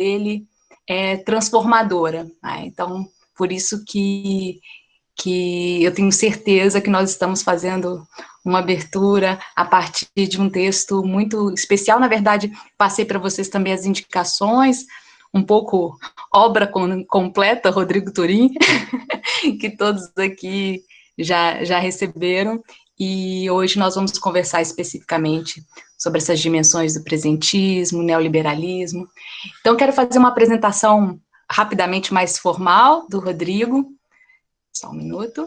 dele é transformadora. Né? Então, por isso que, que eu tenho certeza que nós estamos fazendo uma abertura a partir de um texto muito especial. Na verdade, passei para vocês também as indicações, um pouco obra com, completa, Rodrigo Turim, que todos aqui já, já receberam, e hoje nós vamos conversar especificamente sobre essas dimensões do presentismo, neoliberalismo. Então, quero fazer uma apresentação rapidamente mais formal do Rodrigo, só um minuto,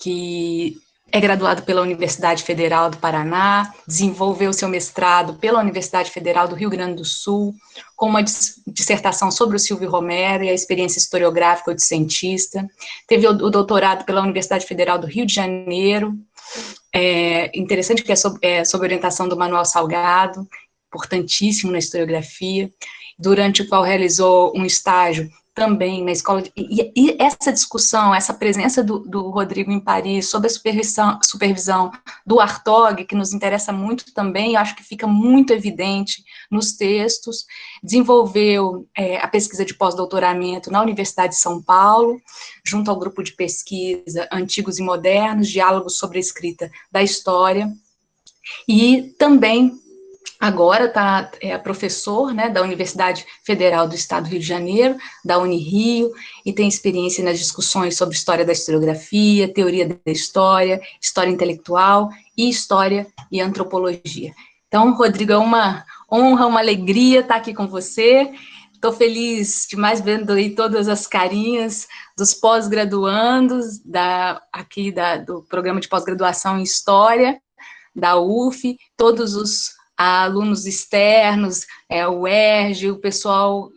que é graduado pela Universidade Federal do Paraná, desenvolveu seu mestrado pela Universidade Federal do Rio Grande do Sul, com uma dissertação sobre o Silvio Romero e a experiência historiográfica de cientista. Teve o doutorado pela Universidade Federal do Rio de Janeiro, é, interessante que é sob, é sob orientação do Manuel Salgado, importantíssimo na historiografia, durante o qual realizou um estágio também na escola, e, e, essa discussão, essa presença do, do, Rodrigo em Paris, sob a supervisão, supervisão do Artog, que nos interessa muito também, acho que fica muito evidente nos textos, desenvolveu é, a pesquisa de pós-doutoramento na Universidade de São Paulo, junto ao grupo de pesquisa Antigos e Modernos, Diálogos sobre a Escrita da História, e também agora está é, professor né, da Universidade Federal do Estado do Rio de Janeiro, da Unirio, e tem experiência nas discussões sobre história da historiografia, teoria da história, história intelectual e história e antropologia. Então, Rodrigo, é uma honra, uma alegria estar aqui com você. Estou feliz demais vendo aí todas as carinhas dos pós-graduandos da, aqui da, do programa de pós-graduação em História, da UF, todos os a alunos externos, é, o ERG, o pessoal,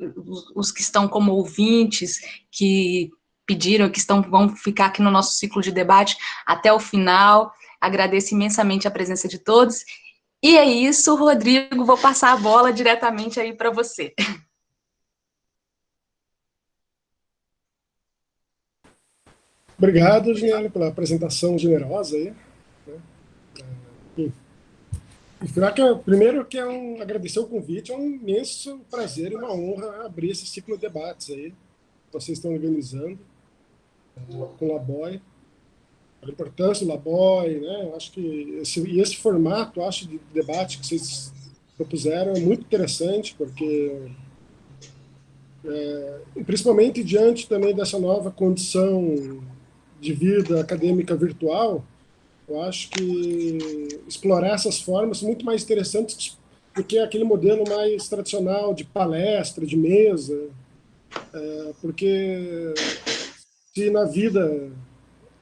os, que estão como ouvintes, que pediram, que estão, vão ficar aqui no nosso ciclo de debate até o final. Agradeço imensamente a presença de todos. E é isso, Rodrigo, vou passar a bola diretamente aí para você. Obrigado, Ginelli, pela apresentação generosa aí. Né? Que, é, primeiro, que é um, agradecer o convite, é um imenso prazer e uma honra abrir esse ciclo de debates aí, que vocês estão organizando com o Laboy, a importância do Laboy, né? Eu acho que esse, e esse formato, acho, de debate que vocês propuseram é muito interessante, porque é, principalmente diante também dessa nova condição de vida acadêmica virtual, eu acho que explorar essas formas são muito mais interessantes do que aquele modelo mais tradicional de palestra, de mesa, é, porque se na vida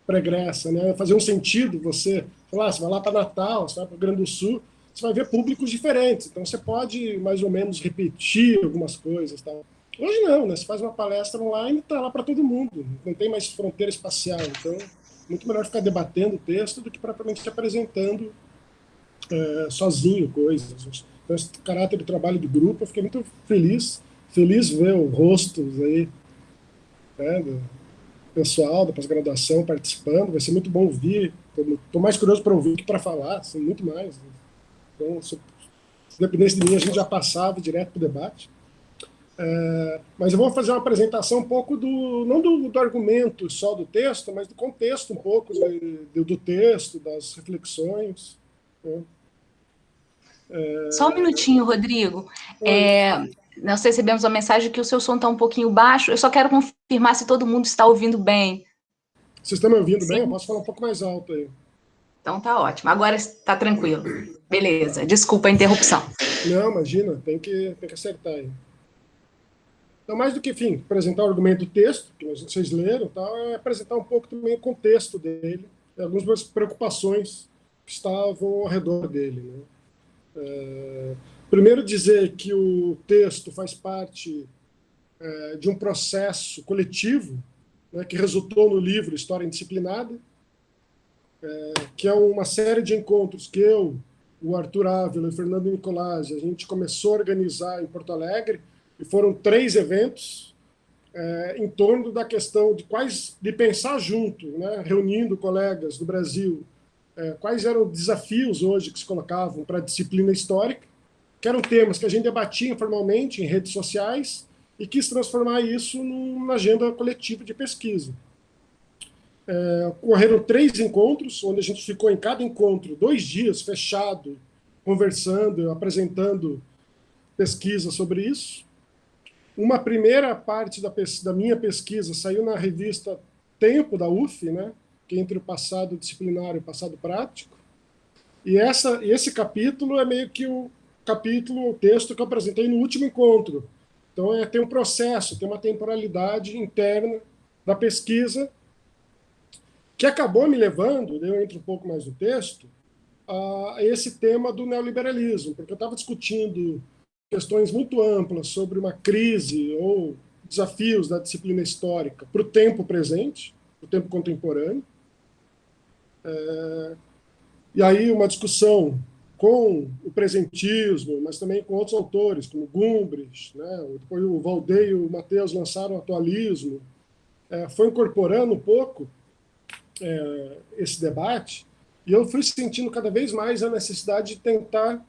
pregressa, né, fazer um sentido você, lá, você vai lá para Natal, você vai para o Grande do Sul, você vai ver públicos diferentes, então você pode mais ou menos repetir algumas coisas. Tá? Hoje não, né? você faz uma palestra online e está lá para todo mundo, não tem mais fronteira espacial, então muito melhor ficar debatendo o texto do que propriamente apresentando é, sozinho coisas. Então, esse caráter do trabalho de grupo, eu fiquei muito feliz, feliz ver os rostos aí, né, do pessoal da pós-graduação participando, vai ser muito bom ouvir, estou mais curioso para ouvir que para falar, assim, muito mais. Então, se, se dependesse de mim, a gente já passava direto para o debate. É, mas eu vou fazer uma apresentação um pouco do, não do, do argumento só do texto, mas do contexto um pouco do, do texto, das reflexões. Né? É... Só um minutinho, Rodrigo. É, nós recebemos uma mensagem que o seu som está um pouquinho baixo. Eu só quero confirmar se todo mundo está ouvindo bem. Vocês estão me ouvindo Sim. bem? Eu posso falar um pouco mais alto aí. Então tá ótimo. Agora está tranquilo. Beleza. Desculpa a interrupção. Não, imagina. Tem que, tem que acertar aí. Então, mais do que, enfim, apresentar o argumento do texto, que vocês leram, tal, é apresentar um pouco também o contexto dele, algumas preocupações que estavam ao redor dele. Né? É, primeiro, dizer que o texto faz parte é, de um processo coletivo né, que resultou no livro História Indisciplinada, é, que é uma série de encontros que eu, o Arthur Ávila e o Fernando Nicolás, a gente começou a organizar em Porto Alegre, e foram três eventos é, em torno da questão de quais de pensar junto, né, reunindo colegas do Brasil, é, quais eram os desafios hoje que se colocavam para a disciplina histórica, que eram temas que a gente debatia informalmente em redes sociais e quis transformar isso numa agenda coletiva de pesquisa. É, ocorreram três encontros, onde a gente ficou em cada encontro dois dias fechado, conversando, apresentando pesquisa sobre isso. Uma primeira parte da, da minha pesquisa saiu na revista Tempo, da UF, né, que é entre o passado disciplinar e o passado prático. E essa, esse capítulo é meio que o capítulo, o texto que eu apresentei no último encontro. Então, é, tem um processo, tem uma temporalidade interna da pesquisa que acabou me levando, eu entro um pouco mais no texto, a esse tema do neoliberalismo, porque eu estava discutindo questões muito amplas sobre uma crise ou desafios da disciplina histórica para o tempo presente, para o tempo contemporâneo. É, e aí uma discussão com o presentismo, mas também com outros autores, como Gumbres, né? depois o Valdei e o Matheus lançaram o atualismo, é, foi incorporando um pouco é, esse debate, e eu fui sentindo cada vez mais a necessidade de tentar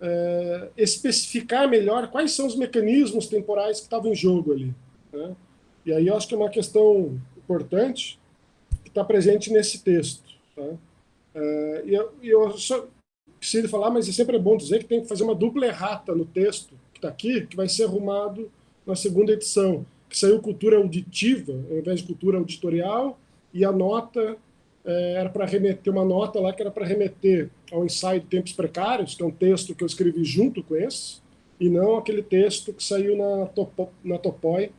é, especificar melhor quais são os mecanismos temporais que estavam em jogo ali. Né? E aí eu acho que é uma questão importante que está presente nesse texto. Tá? É, e eu, eu só preciso falar, mas é sempre bom dizer que tem que fazer uma dupla errata no texto que está aqui, que vai ser arrumado na segunda edição, que saiu cultura auditiva, ao invés de cultura auditorial, e a nota é, era para remeter, uma nota lá que era para remeter ao ensaio de Tempos Precários, que é um texto que eu escrevi junto com esse, e não aquele texto que saiu na, topo, na Topoi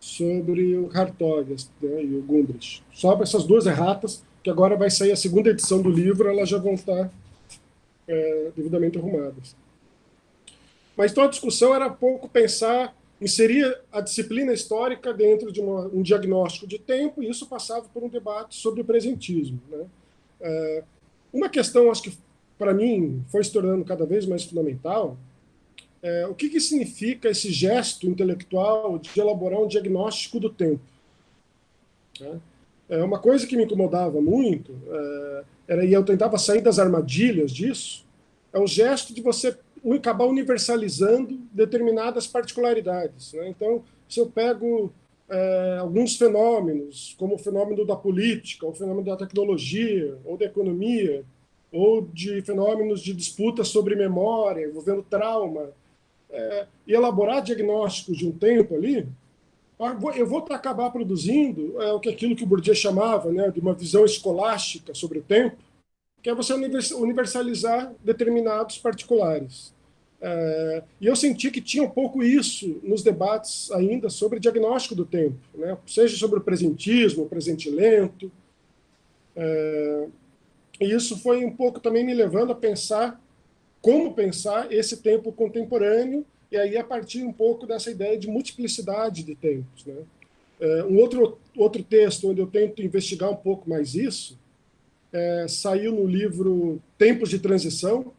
sobre o Hartog né, e o Gundrich. Só essas duas erratas, que agora vai sair a segunda edição do livro, elas já vão estar é, devidamente arrumadas. Mas então a discussão era pouco pensar inseria a disciplina histórica dentro de uma, um diagnóstico de tempo, e isso passava por um debate sobre o presentismo. Né? É, uma questão, acho que para mim foi se tornando cada vez mais fundamental, é, o que, que significa esse gesto intelectual de elaborar um diagnóstico do tempo? Né? É uma coisa que me incomodava muito, é, era, e eu tentava sair das armadilhas disso, é o gesto de você acabar universalizando determinadas particularidades. Né? Então, se eu pego é, alguns fenômenos, como o fenômeno da política, o fenômeno da tecnologia, ou da economia, ou de fenômenos de disputa sobre memória, envolvendo trauma, é, e elaborar diagnósticos de um tempo ali, eu vou acabar produzindo é, o que aquilo que o Bourdieu chamava né, de uma visão escolástica sobre o tempo, que é você universalizar determinados particulares. É, e eu senti que tinha um pouco isso nos debates ainda sobre diagnóstico do tempo, né? seja sobre o presentismo, o presente lento. É, e isso foi um pouco também me levando a pensar como pensar esse tempo contemporâneo, e aí a partir um pouco dessa ideia de multiplicidade de tempos. Né? É, um outro, outro texto onde eu tento investigar um pouco mais isso é, saiu no livro Tempos de Transição.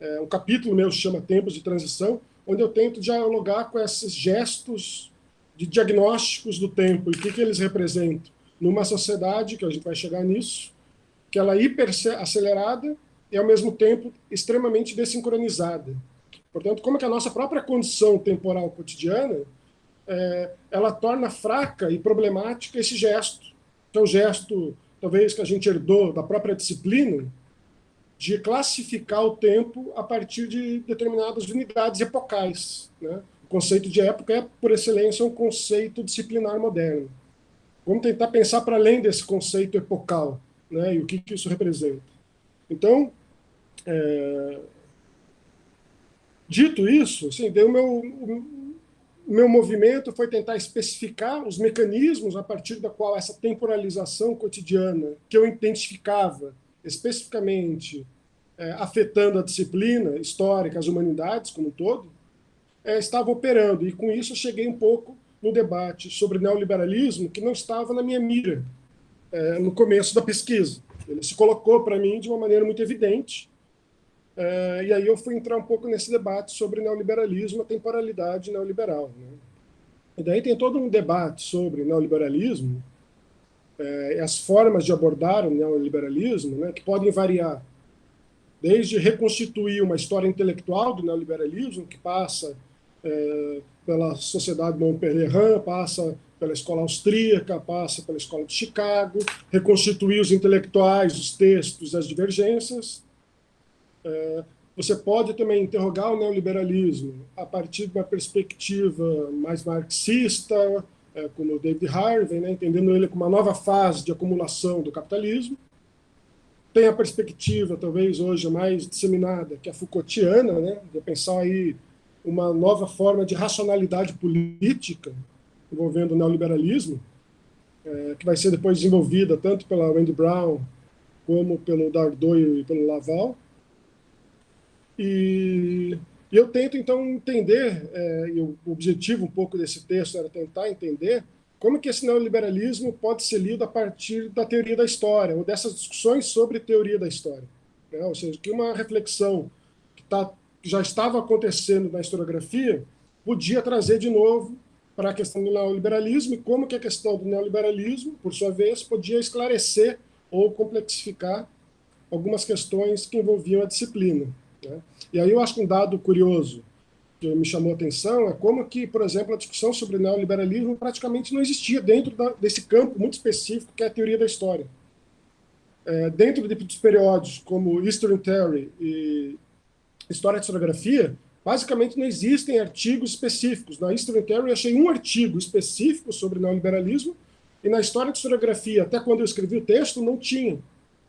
É, um capítulo meu chama Tempos de Transição, onde eu tento dialogar com esses gestos de diagnósticos do tempo e o que, que eles representam numa sociedade, que a gente vai chegar nisso, que ela é hiper acelerada e, ao mesmo tempo, extremamente desincronizada. Portanto, como que a nossa própria condição temporal cotidiana é, ela torna fraca e problemática esse gesto, que é o gesto talvez que a gente herdou da própria disciplina, de classificar o tempo a partir de determinadas unidades epocais. Né? O conceito de época é, por excelência, um conceito disciplinar moderno. Vamos tentar pensar para além desse conceito epocal né? e o que, que isso representa. Então, é... dito isso, assim, o meu, o meu movimento foi tentar especificar os mecanismos a partir da qual essa temporalização cotidiana, que eu identificava especificamente é, afetando a disciplina histórica, as humanidades como um todo, é, estava operando. E com isso eu cheguei um pouco no debate sobre neoliberalismo, que não estava na minha mira é, no começo da pesquisa. Ele se colocou para mim de uma maneira muito evidente, Uh, e aí eu fui entrar um pouco nesse debate sobre neoliberalismo, a temporalidade neoliberal. Né? E daí tem todo um debate sobre neoliberalismo, uh, as formas de abordar o neoliberalismo, né, que podem variar desde reconstituir uma história intelectual do neoliberalismo, que passa é, pela Sociedade Montpellier, passa pela escola austríaca, passa pela escola de Chicago, reconstituir os intelectuais, os textos, as divergências. É, você pode também interrogar o neoliberalismo a partir de uma perspectiva mais marxista, é, como o David Harvey, né, entendendo ele como uma nova fase de acumulação do capitalismo. Tem a perspectiva, talvez hoje mais disseminada, que é a Foucaultiana, né, de pensar aí uma nova forma de racionalidade política envolvendo o neoliberalismo, é, que vai ser depois desenvolvida tanto pela Wendy Brown como pelo Dardot e pelo Laval. E, e eu tento, então, entender, é, e o objetivo um pouco desse texto era tentar entender como que esse neoliberalismo pode ser lido a partir da teoria da história, ou dessas discussões sobre teoria da história. Né? Ou seja, que uma reflexão que, tá, que já estava acontecendo na historiografia podia trazer de novo para a questão do neoliberalismo e como que a questão do neoliberalismo, por sua vez, podia esclarecer ou complexificar algumas questões que envolviam a disciplina. E aí eu acho um dado curioso que me chamou a atenção é como que, por exemplo, a discussão sobre neoliberalismo praticamente não existia dentro da, desse campo muito específico que é a teoria da história. É, dentro de, dos períodos como History Theory e História de Historiografia, basicamente não existem artigos específicos. Na History Theory achei um artigo específico sobre neoliberalismo, e na História de Historiografia, até quando eu escrevi o texto, não tinha.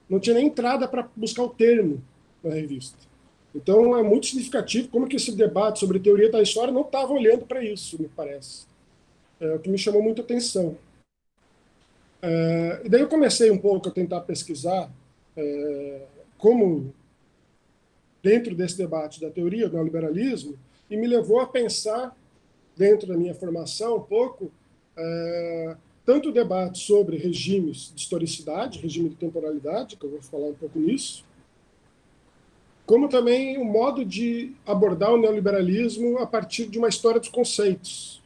Não tinha nem entrada para buscar o termo na revista. Então é muito significativo como que esse debate sobre teoria da história não estava olhando para isso, me parece. É o que me chamou muita atenção. É, e daí eu comecei um pouco a tentar pesquisar é, como dentro desse debate da teoria do neoliberalismo e me levou a pensar, dentro da minha formação, um pouco, é, tanto o debate sobre regimes de historicidade, regime de temporalidade, que eu vou falar um pouco nisso, como também o modo de abordar o neoliberalismo a partir de uma história dos conceitos,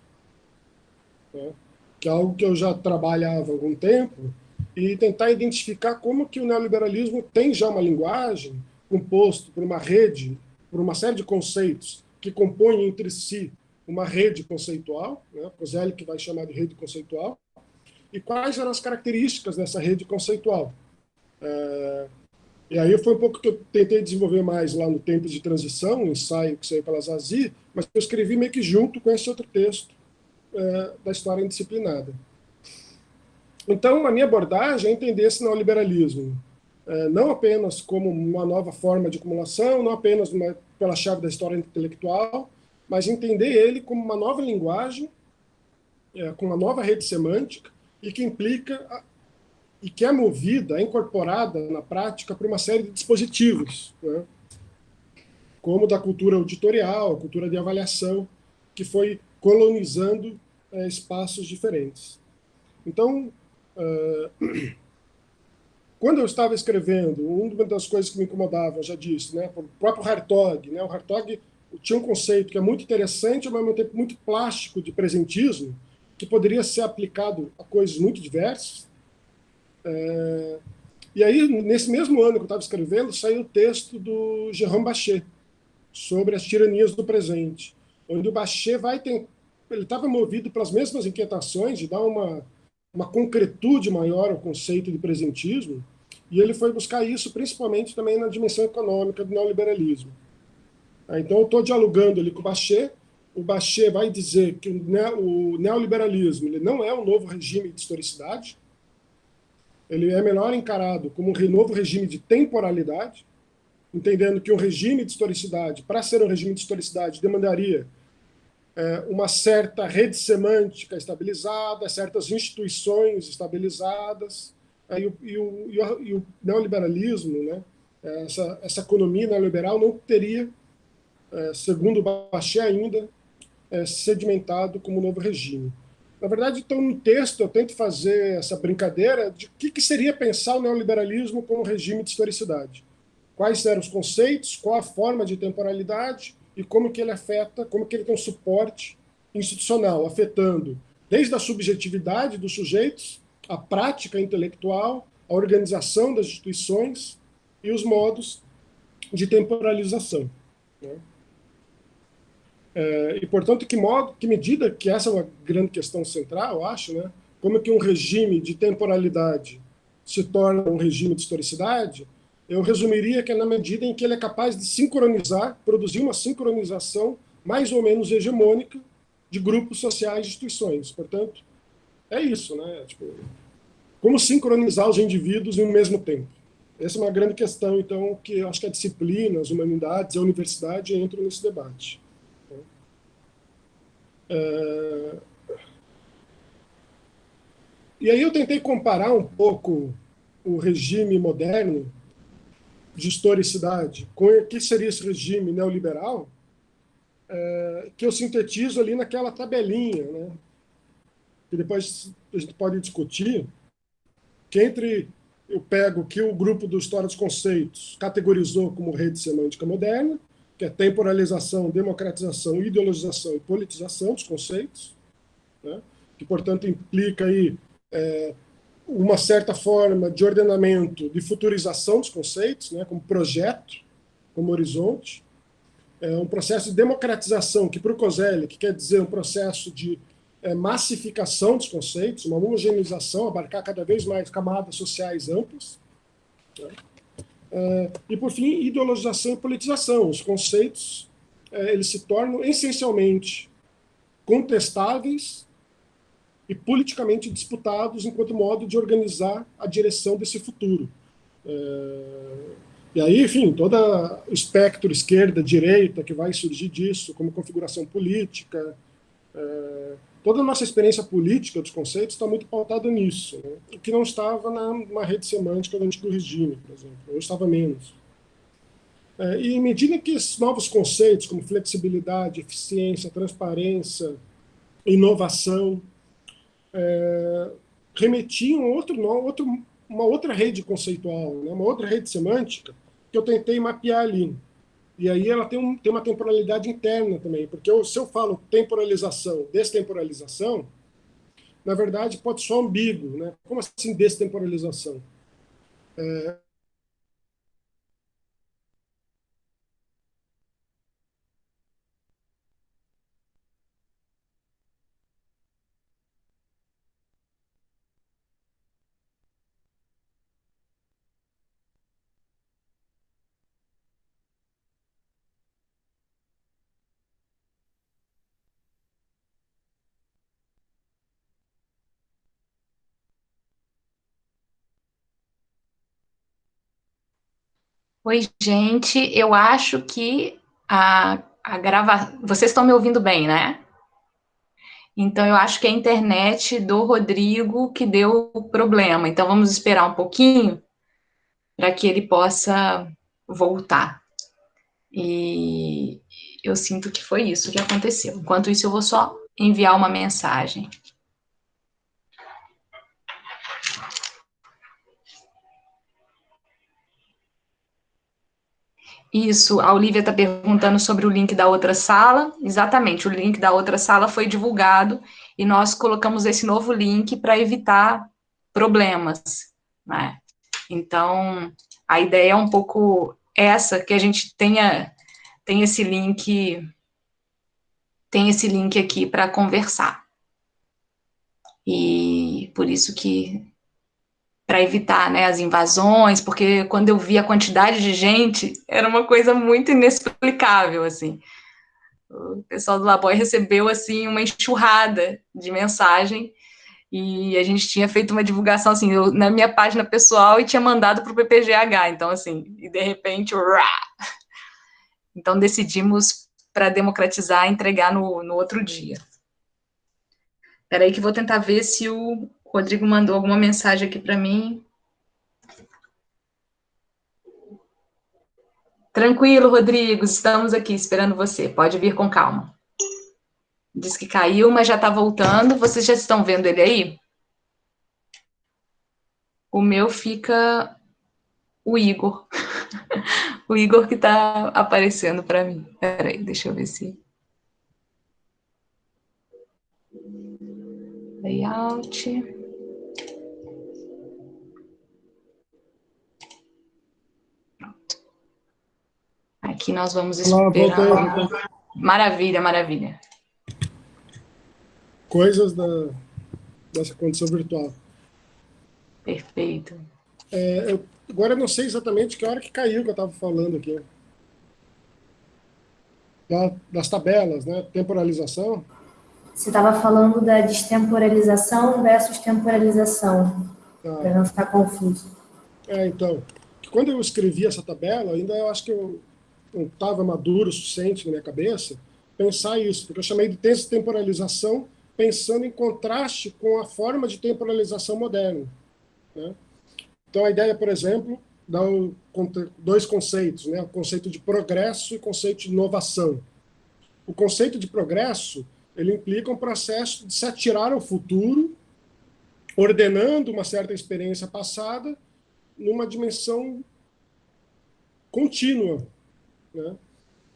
né? que é algo que eu já trabalhava há algum tempo, e tentar identificar como que o neoliberalismo tem já uma linguagem, composto por uma rede, por uma série de conceitos que compõem entre si uma rede conceitual, né? que vai chamar de rede conceitual, e quais eram as características dessa rede conceitual. É, e aí foi um pouco que eu tentei desenvolver mais lá no Tempo de Transição, um ensaio que saiu pela Zazi, mas eu escrevi meio que junto com esse outro texto é, da história indisciplinada. Então, a minha abordagem é entender esse neoliberalismo é, não apenas como uma nova forma de acumulação, não apenas uma, pela chave da história intelectual, mas entender ele como uma nova linguagem, é, com uma nova rede semântica, e que implica e que é movida, é incorporada na prática por uma série de dispositivos, né? como da cultura auditorial, cultura de avaliação, que foi colonizando é, espaços diferentes. Então, uh, quando eu estava escrevendo, uma das coisas que me incomodava, eu já disse, né, o próprio Hartog, né, o Hartog tinha um conceito que é muito interessante, mas ao mesmo tempo muito plástico de presentismo, que poderia ser aplicado a coisas muito diversas. É... E aí, nesse mesmo ano que eu estava escrevendo, saiu o texto do Jérôme Bachet, sobre as tiranias do presente, onde o Bachet vai. Ele estava movido pelas mesmas inquietações de dar uma, uma concretude maior ao conceito de presentismo, e ele foi buscar isso principalmente também na dimensão econômica do neoliberalismo. Então, eu estou dialogando ali com o Bachet. O Bachet vai dizer que o neoliberalismo ele não é um novo regime de historicidade, ele é melhor encarado como um novo regime de temporalidade, entendendo que um regime de historicidade, para ser um regime de historicidade, demandaria é, uma certa rede semântica estabilizada, certas instituições estabilizadas, e o, e o, e o, e o neoliberalismo, né, essa, essa economia neoliberal não teria, é, segundo Bachet ainda, é, sedimentado como novo regime. Na verdade, então, no texto eu tento fazer essa brincadeira de o que, que seria pensar o neoliberalismo como regime de historicidade. Quais eram os conceitos, qual a forma de temporalidade e como que ele afeta, como que ele tem um suporte institucional, afetando desde a subjetividade dos sujeitos a prática intelectual, a organização das instituições e os modos de temporalização. Né? É, e, portanto, que modo, que medida, que essa é uma grande questão central, eu acho, né? como é que um regime de temporalidade se torna um regime de historicidade, eu resumiria que é na medida em que ele é capaz de sincronizar, produzir uma sincronização mais ou menos hegemônica de grupos sociais e instituições. Portanto, é isso, né? Tipo, como sincronizar os indivíduos em um mesmo tempo? Essa é uma grande questão, então, que eu acho que a disciplina, as humanidades, a universidade entram nesse debate. É... E aí eu tentei comparar um pouco o regime moderno de historicidade com o que seria esse regime neoliberal, é, que eu sintetizo ali naquela tabelinha, né? que depois a gente pode discutir, que entre eu pego que o grupo do História dos Conceitos categorizou como rede semântica moderna, que é temporalização, democratização, ideologização e politização dos conceitos, né? que, portanto, implica aí é, uma certa forma de ordenamento, de futurização dos conceitos, né, como projeto, como horizonte. É um processo de democratização, que para o Coselli, que quer dizer um processo de é, massificação dos conceitos, uma homogeneização, abarcar cada vez mais camadas sociais amplas. Né? É, e, por fim, ideologização e politização. Os conceitos é, eles se tornam essencialmente contestáveis e politicamente disputados enquanto modo de organizar a direção desse futuro. É, e aí, enfim, todo o espectro esquerda-direita que vai surgir disso, como configuração política, toda a nossa experiência política dos conceitos está muito pautada nisso, né? o que não estava na, rede semântica do antigo regime, por exemplo, ou estava menos. É, e em medida que esses novos conceitos, como flexibilidade, eficiência, transparência, inovação, é, remetiam outro, outro, uma outra rede conceitual, né, uma outra rede semântica, que eu tentei mapear ali. E aí ela tem, um, tem uma temporalidade interna também, porque eu, se eu falo temporalização, destemporalização, na verdade pode ser ambíguo. Né? Como assim destemporalização? É, Oi, gente. Eu acho que a, a grava... Vocês estão me ouvindo bem, né? Então, eu acho que é a internet do Rodrigo que deu o problema. Então, vamos esperar um pouquinho para que ele possa voltar. E eu sinto que foi isso que aconteceu. Enquanto isso, eu vou só enviar uma mensagem. Isso, a Olivia está perguntando sobre o link da outra sala. Exatamente, o link da outra sala foi divulgado e nós colocamos esse novo link para evitar problemas. Né? Então, a ideia é um pouco essa, que a gente tenha, tenha esse link, tem esse link aqui para conversar. E por isso que para evitar né, as invasões, porque quando eu vi a quantidade de gente, era uma coisa muito inexplicável, assim. O pessoal do Laboy recebeu, assim, uma enxurrada de mensagem, e a gente tinha feito uma divulgação, assim, eu, na minha página pessoal e tinha mandado para o PPGH, então, assim, e de repente, então decidimos, para democratizar, entregar no, no outro dia. Espera aí que vou tentar ver se o Rodrigo mandou alguma mensagem aqui para mim. Tranquilo, Rodrigo, estamos aqui esperando você. Pode vir com calma. Diz que caiu, mas já está voltando. Vocês já estão vendo ele aí? O meu fica o Igor. o Igor que está aparecendo para mim. Peraí, deixa eu ver se... Layout... Aqui nós vamos esperar. Maravilha, maravilha. Coisas da, dessa condição virtual. Perfeito. É, eu, agora eu não sei exatamente que hora que caiu que eu estava falando aqui. Da, das tabelas, né? Temporalização. Você estava falando da destemporalização versus temporalização, ah. para não ficar confuso. É, então, quando eu escrevi essa tabela, ainda eu acho que eu não estava maduro o suficiente na minha cabeça pensar isso, porque eu chamei de temporalização pensando em contraste com a forma de temporalização moderna. Né? Então, a ideia, por exemplo, dá dois conceitos, né? o conceito de progresso e o conceito de inovação. O conceito de progresso ele implica um processo de se atirar ao futuro, ordenando uma certa experiência passada numa dimensão contínua. Né?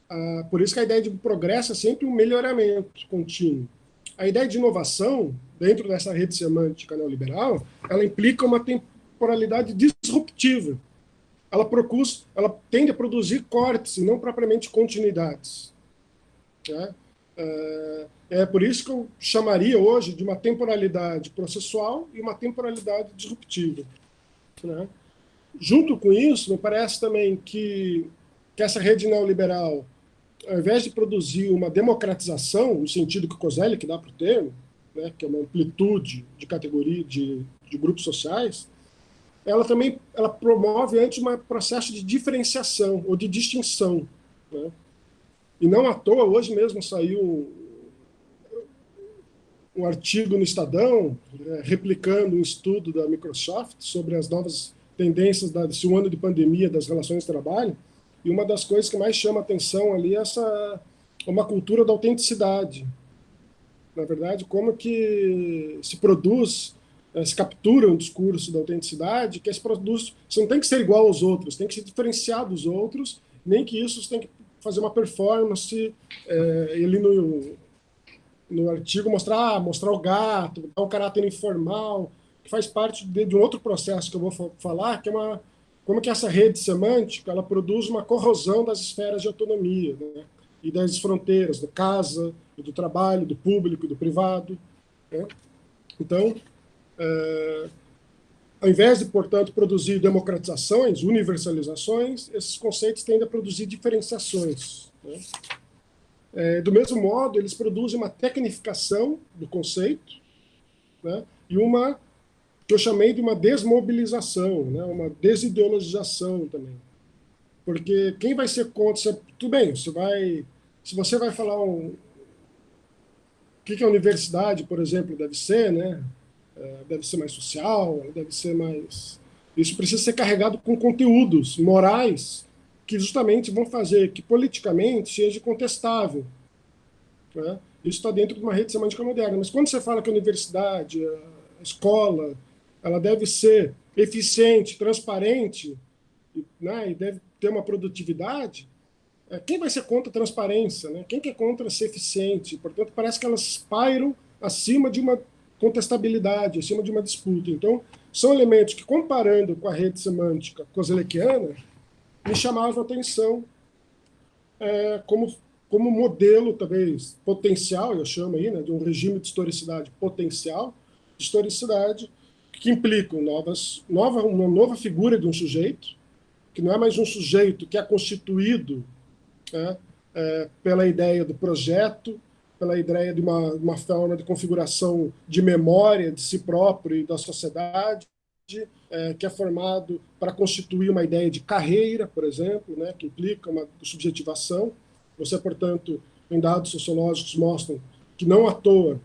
Ah, por isso que a ideia de progresso é sempre um melhoramento contínuo. A ideia de inovação, dentro dessa rede semântica neoliberal, ela implica uma temporalidade disruptiva. Ela, procura, ela tende a produzir cortes e não propriamente continuidades. Né? É, é por isso que eu chamaria hoje de uma temporalidade processual e uma temporalidade disruptiva. Né? Junto com isso, me parece também que, que essa rede neoliberal, ao invés de produzir uma democratização, no sentido que o que dá para o termo, né, que é uma amplitude de categoria de, de grupos sociais, ela também ela promove antes um processo de diferenciação ou de distinção. Né? E não à toa, hoje mesmo saiu um artigo no Estadão, né, replicando um estudo da Microsoft sobre as novas tendências desse um ano de pandemia das relações de trabalho, e uma das coisas que mais chama atenção ali é essa uma cultura da autenticidade. Na verdade, como que se produz, eh, se captura um discurso da autenticidade, que esse produto você não tem que ser igual aos outros, tem que se diferenciar dos outros, nem que isso tem que fazer uma performance, é, ele no, no artigo mostrar, ah, mostrar o gato, dar um caráter informal, que faz parte de, de um outro processo que eu vou falar, que é uma, como que essa rede semântica ela produz uma corrosão das esferas de autonomia né? e das fronteiras, do casa, do trabalho, do público, do privado. Né? Então, é, ao invés de, portanto, produzir democratizações, universalizações, esses conceitos tendem a produzir diferenciações. Né? É, do mesmo modo, eles produzem uma tecnificação do conceito né? e uma que eu chamei de uma desmobilização, né, uma desideologização também. Porque quem vai ser contra... Você, tudo bem, você vai, se você vai falar um, o que, que a universidade, por exemplo, deve ser, né? É, deve ser mais social, deve ser mais... Isso precisa ser carregado com conteúdos morais que justamente vão fazer que politicamente seja contestável. Né? Isso está dentro de uma rede semântica moderna. Mas quando você fala que a universidade, a escola, ela deve ser eficiente, transparente, né, e deve ter uma produtividade, é, quem vai ser contra a transparência? Né? Quem que é contra ser eficiente? Portanto, parece que elas pairam acima de uma contestabilidade, acima de uma disputa. Então, são elementos que, comparando com a rede semântica kozelekiana, me chamavam a atenção é, como, como modelo, talvez, potencial, eu chamo aí, né, de um regime de historicidade potencial, de historicidade, que implicam novas, nova, uma nova figura de um sujeito, que não é mais um sujeito que é constituído né, é, pela ideia do projeto, pela ideia de uma, uma forma de configuração de memória de si próprio e da sociedade, é, que é formado para constituir uma ideia de carreira, por exemplo, né, que implica uma subjetivação. Você, portanto, em dados sociológicos mostram que não à toa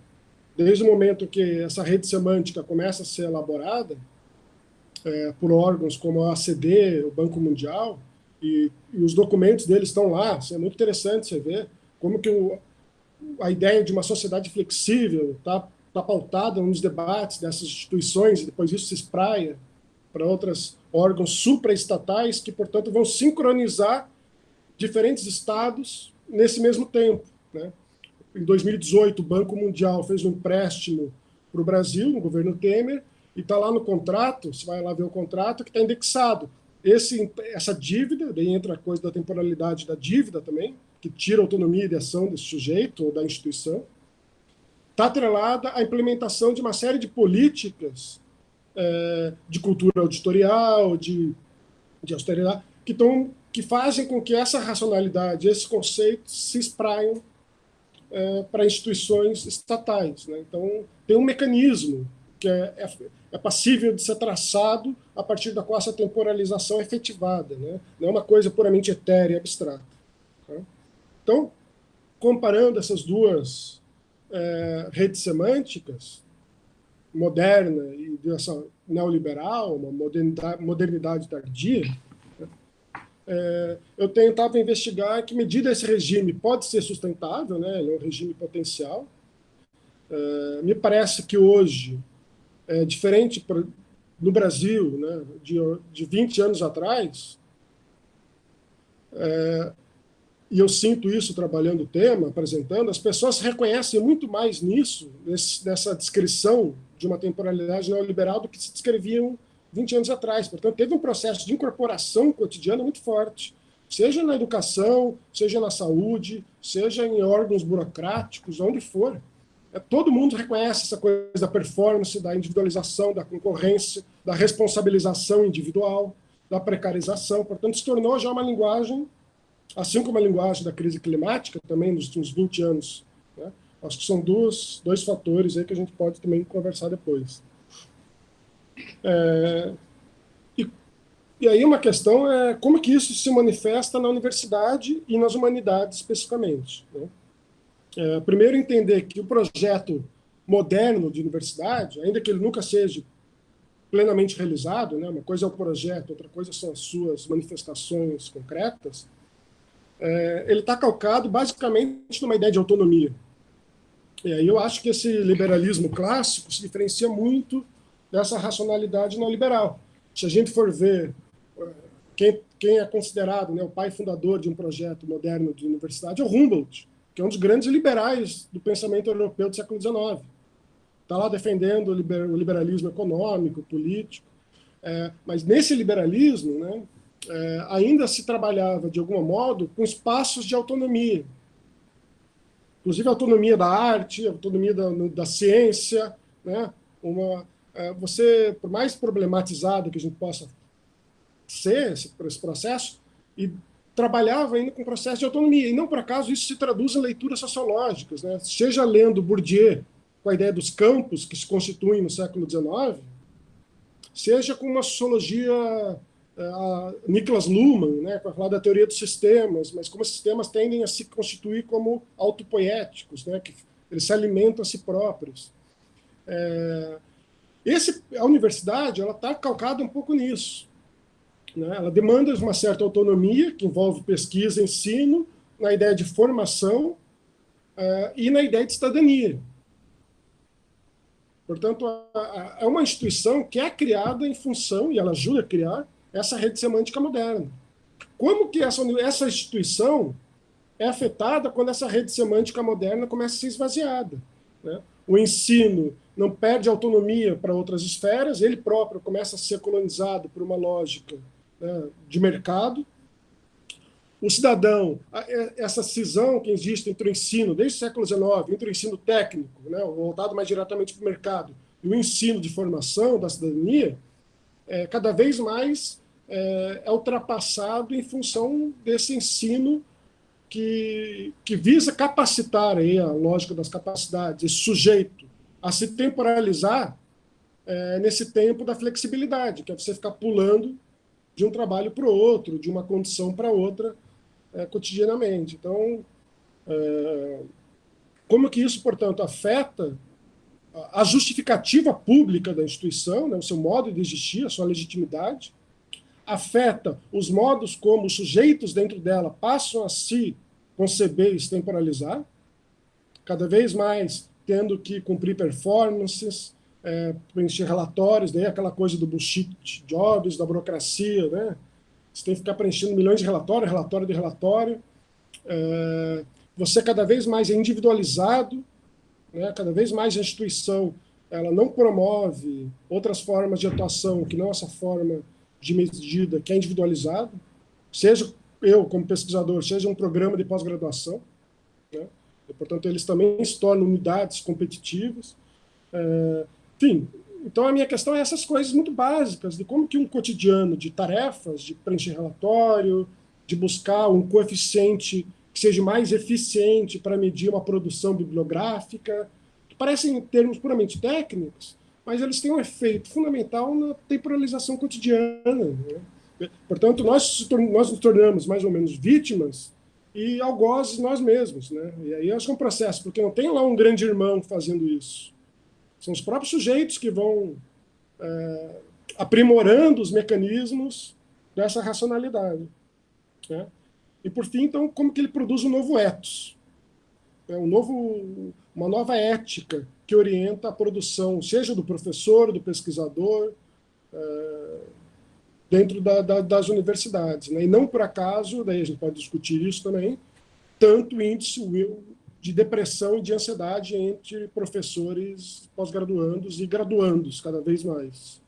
desde o momento que essa rede semântica começa a ser elaborada é, por órgãos como a ACD, o Banco Mundial, e, e, os documentos deles estão lá, é muito interessante você ver como que o, a ideia de uma sociedade flexível está tá pautada nos debates dessas instituições, e depois isso se espraia para outros órgãos supraestatais que, portanto, vão sincronizar diferentes estados nesse mesmo tempo. Né? Em 2018, o Banco Mundial fez um empréstimo para o Brasil, no governo Temer, e está lá no contrato, você vai lá ver o contrato, que está indexado. Esse, essa dívida, daí entra a coisa da temporalidade da dívida também, que tira a autonomia de ação desse sujeito ou da instituição, está atrelada à implementação de uma série de políticas é, de cultura auditorial, de, de austeridade, que, tão, que fazem com que essa racionalidade, esses conceitos se espraiam é, para instituições estatais. Né? Então, tem um mecanismo que é, é, é, passível de ser traçado a partir da qual essa temporalização é efetivada, né? não é uma coisa puramente etérea e abstrata. Tá? Então, comparando essas duas é, redes semânticas, moderna e dessa neoliberal, uma modernidade, modernidade tardia, é, eu tentava investigar que medida esse regime pode ser sustentável, né? ele é um regime potencial. É, me parece que hoje, é diferente no Brasil, né, de, de 20 anos atrás, é, e eu sinto isso trabalhando o tema, apresentando, as pessoas reconhecem muito mais nisso, nesse, nessa descrição de uma temporalidade neoliberal do que se descreviam 20 anos atrás. Portanto, teve um processo de incorporação cotidiana muito forte, seja na educação, seja na saúde, seja em órgãos burocráticos, onde for. É, todo mundo reconhece essa coisa da performance, da individualização, da concorrência, da responsabilização individual, da precarização. Portanto, se tornou já uma linguagem assim como a linguagem da crise climática, também nos últimos 20 anos. Né? Acho que são dois, fatores aí que a gente pode também conversar depois. É, e, e aí uma questão é como que isso se manifesta na universidade e nas humanidades especificamente. Né? É, primeiro, entender que o projeto moderno de universidade, ainda que ele nunca seja plenamente realizado, né? uma coisa é o projeto, outra coisa são as suas manifestações concretas, é, ele está calcado basicamente numa ideia de autonomia. E aí eu acho que esse liberalismo clássico se diferencia muito dessa racionalidade neoliberal. Se a gente for ver é, quem, quem é considerado né, o pai fundador de um projeto moderno de universidade é o Humboldt, que é um dos grandes liberais do pensamento europeu do século XIX. Está lá defendendo o, liberalismo econômico, político. É, mas nesse liberalismo, né, é, ainda se trabalhava, de algum modo, com espaços de autonomia. Inclusive autonomia da arte, autonomia da, da ciência. Né? Uma, você, por mais problematizado que a gente possa ser esse, esse processo, e trabalhava ainda com processo de autonomia. E não por acaso isso se traduz em leituras sociológicas. Né? Seja lendo Bourdieu, com a ideia dos campos que se constituem no século XIX, seja com uma sociologia a Niklas Luhmann, né, para falar da teoria dos sistemas, mas como esses sistemas tendem a se constituir como autopoéticos, né, que eles se alimentam a si próprios. É, esse, a universidade ela está calcada um pouco nisso. Né? Ela demanda uma certa autonomia, que envolve pesquisa, ensino, na ideia de formação é, e na ideia de cidadania. Portanto, é uma instituição que é criada em função, e ela ajuda a criar, essa rede semântica moderna. Como que essa, essa instituição é afetada quando essa rede semântica moderna começa a ser esvaziada? Né? O ensino não perde autonomia para outras esferas, ele próprio começa a ser colonizado por uma lógica né, de mercado. O cidadão, essa cisão que existe entre o ensino, desde o século XIX, entre o ensino técnico, né, voltado mais diretamente para o mercado, e o ensino de formação da cidadania, é, cada vez mais é, é ultrapassado em função desse ensino que, que visa capacitar aí a lógica das capacidades, esse sujeito, a se temporalizar é, nesse tempo da flexibilidade, que é você ficar pulando de um trabalho para o outro, de uma condição para outra é, cotidianamente. Então, é, como que isso, portanto, afeta a justificativa pública da instituição, né, o seu modo de existir, a sua legitimidade, afeta os modos como os sujeitos dentro dela passam a se conceber e se temporalizar, cada vez mais tendo que cumprir performances, é, preencher relatórios, daí aquela coisa do bullshit jobs, da burocracia, né? Você tem que ficar preenchendo milhões de relatórios, relatório de relatório. É, você cada vez mais é individualizado, né? cada vez mais a instituição ela não promove outras formas de atuação que não essa forma de medida que é individualizado, seja eu, como pesquisador, seja um programa de pós-graduação, né? Portanto, eles também se tornam unidades competitivas. É, enfim, então a minha questão é essas coisas muito básicas, de como que um cotidiano de tarefas, de preencher relatório, de buscar um coeficiente que seja mais eficiente para medir uma produção bibliográfica, que parecem termos puramente técnicos, mas eles têm um efeito fundamental na temporalização cotidiana. Né? Portanto, nós, nós nos tornamos mais ou menos vítimas e algozes nós mesmos. Né? E aí acho que é um processo, porque não tem lá um grande irmão fazendo isso. São os próprios sujeitos que vão é, aprimorando os mecanismos dessa racionalidade. Né? E, por fim, então, como que ele produz um novo ethos? É um novo, uma nova ética que orienta a produção, seja do professor, do pesquisador, é, dentro da, da, das universidades. Né? E não por acaso, daí a gente pode discutir isso também, tanto índice de depressão e de ansiedade entre professores pós-graduandos e graduandos, cada vez mais.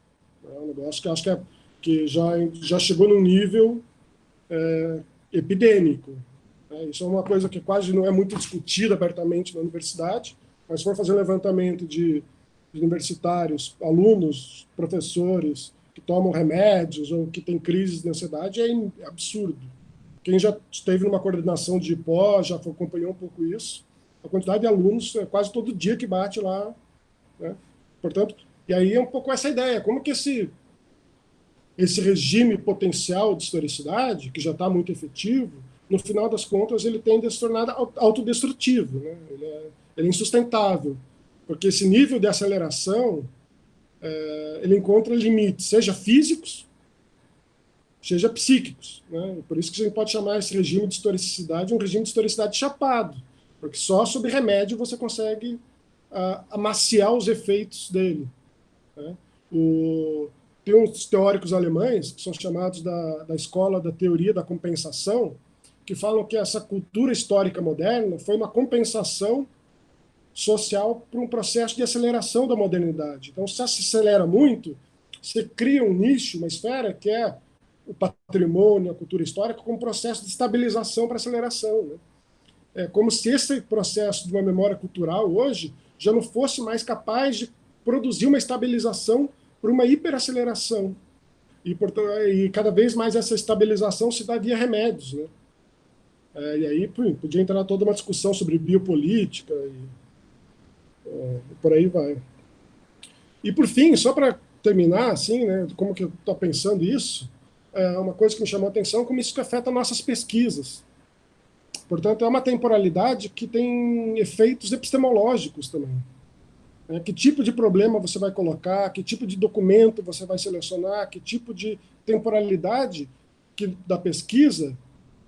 É um negócio que acho que, é, que já, já chegou num nível é, epidêmico. É, isso é uma coisa que quase não é muito discutida abertamente na universidade, mas se for fazer um levantamento de, de universitários, alunos, professores que tomam remédios ou que têm crises de ansiedade, é absurdo. Quem já esteve numa coordenação de pós, já acompanhou um pouco isso, a quantidade de alunos é quase todo dia que bate lá. Né? Portanto, e aí é um pouco essa ideia, como que esse, esse regime potencial de historicidade, que já está muito efetivo, no final das contas ele tende a se tornar autodestrutivo, né? ele, é, ele é insustentável, porque esse nível de aceleração é, ele encontra limites, seja físicos, seja psíquicos. Né? Por isso que a gente pode chamar esse regime de historicidade um regime de historicidade chapado, porque só sob remédio você consegue amaciar os efeitos dele. Né? O, tem uns teóricos alemães, que são chamados da, da escola da teoria da compensação, que falam que essa cultura histórica moderna foi uma compensação social para um processo de aceleração da modernidade. Então, se acelera muito, você cria um nicho, uma esfera que é o patrimônio, a cultura histórica, como processo de estabilização para aceleração. Né? É como se esse processo de uma memória cultural hoje já não fosse mais capaz de produzir uma estabilização para uma hiperaceleração. E, portanto, e cada vez mais essa estabilização se dá via remédios. Né? É, e aí podia entrar toda uma discussão sobre biopolítica e por aí vai. E por fim, só para terminar, assim, né, como que eu estou pensando isso, é uma coisa que me chamou a atenção, como isso afeta nossas pesquisas. Portanto, é uma temporalidade que tem efeitos epistemológicos também. É, que tipo de problema você vai colocar, que tipo de documento você vai selecionar, que tipo de temporalidade que, da pesquisa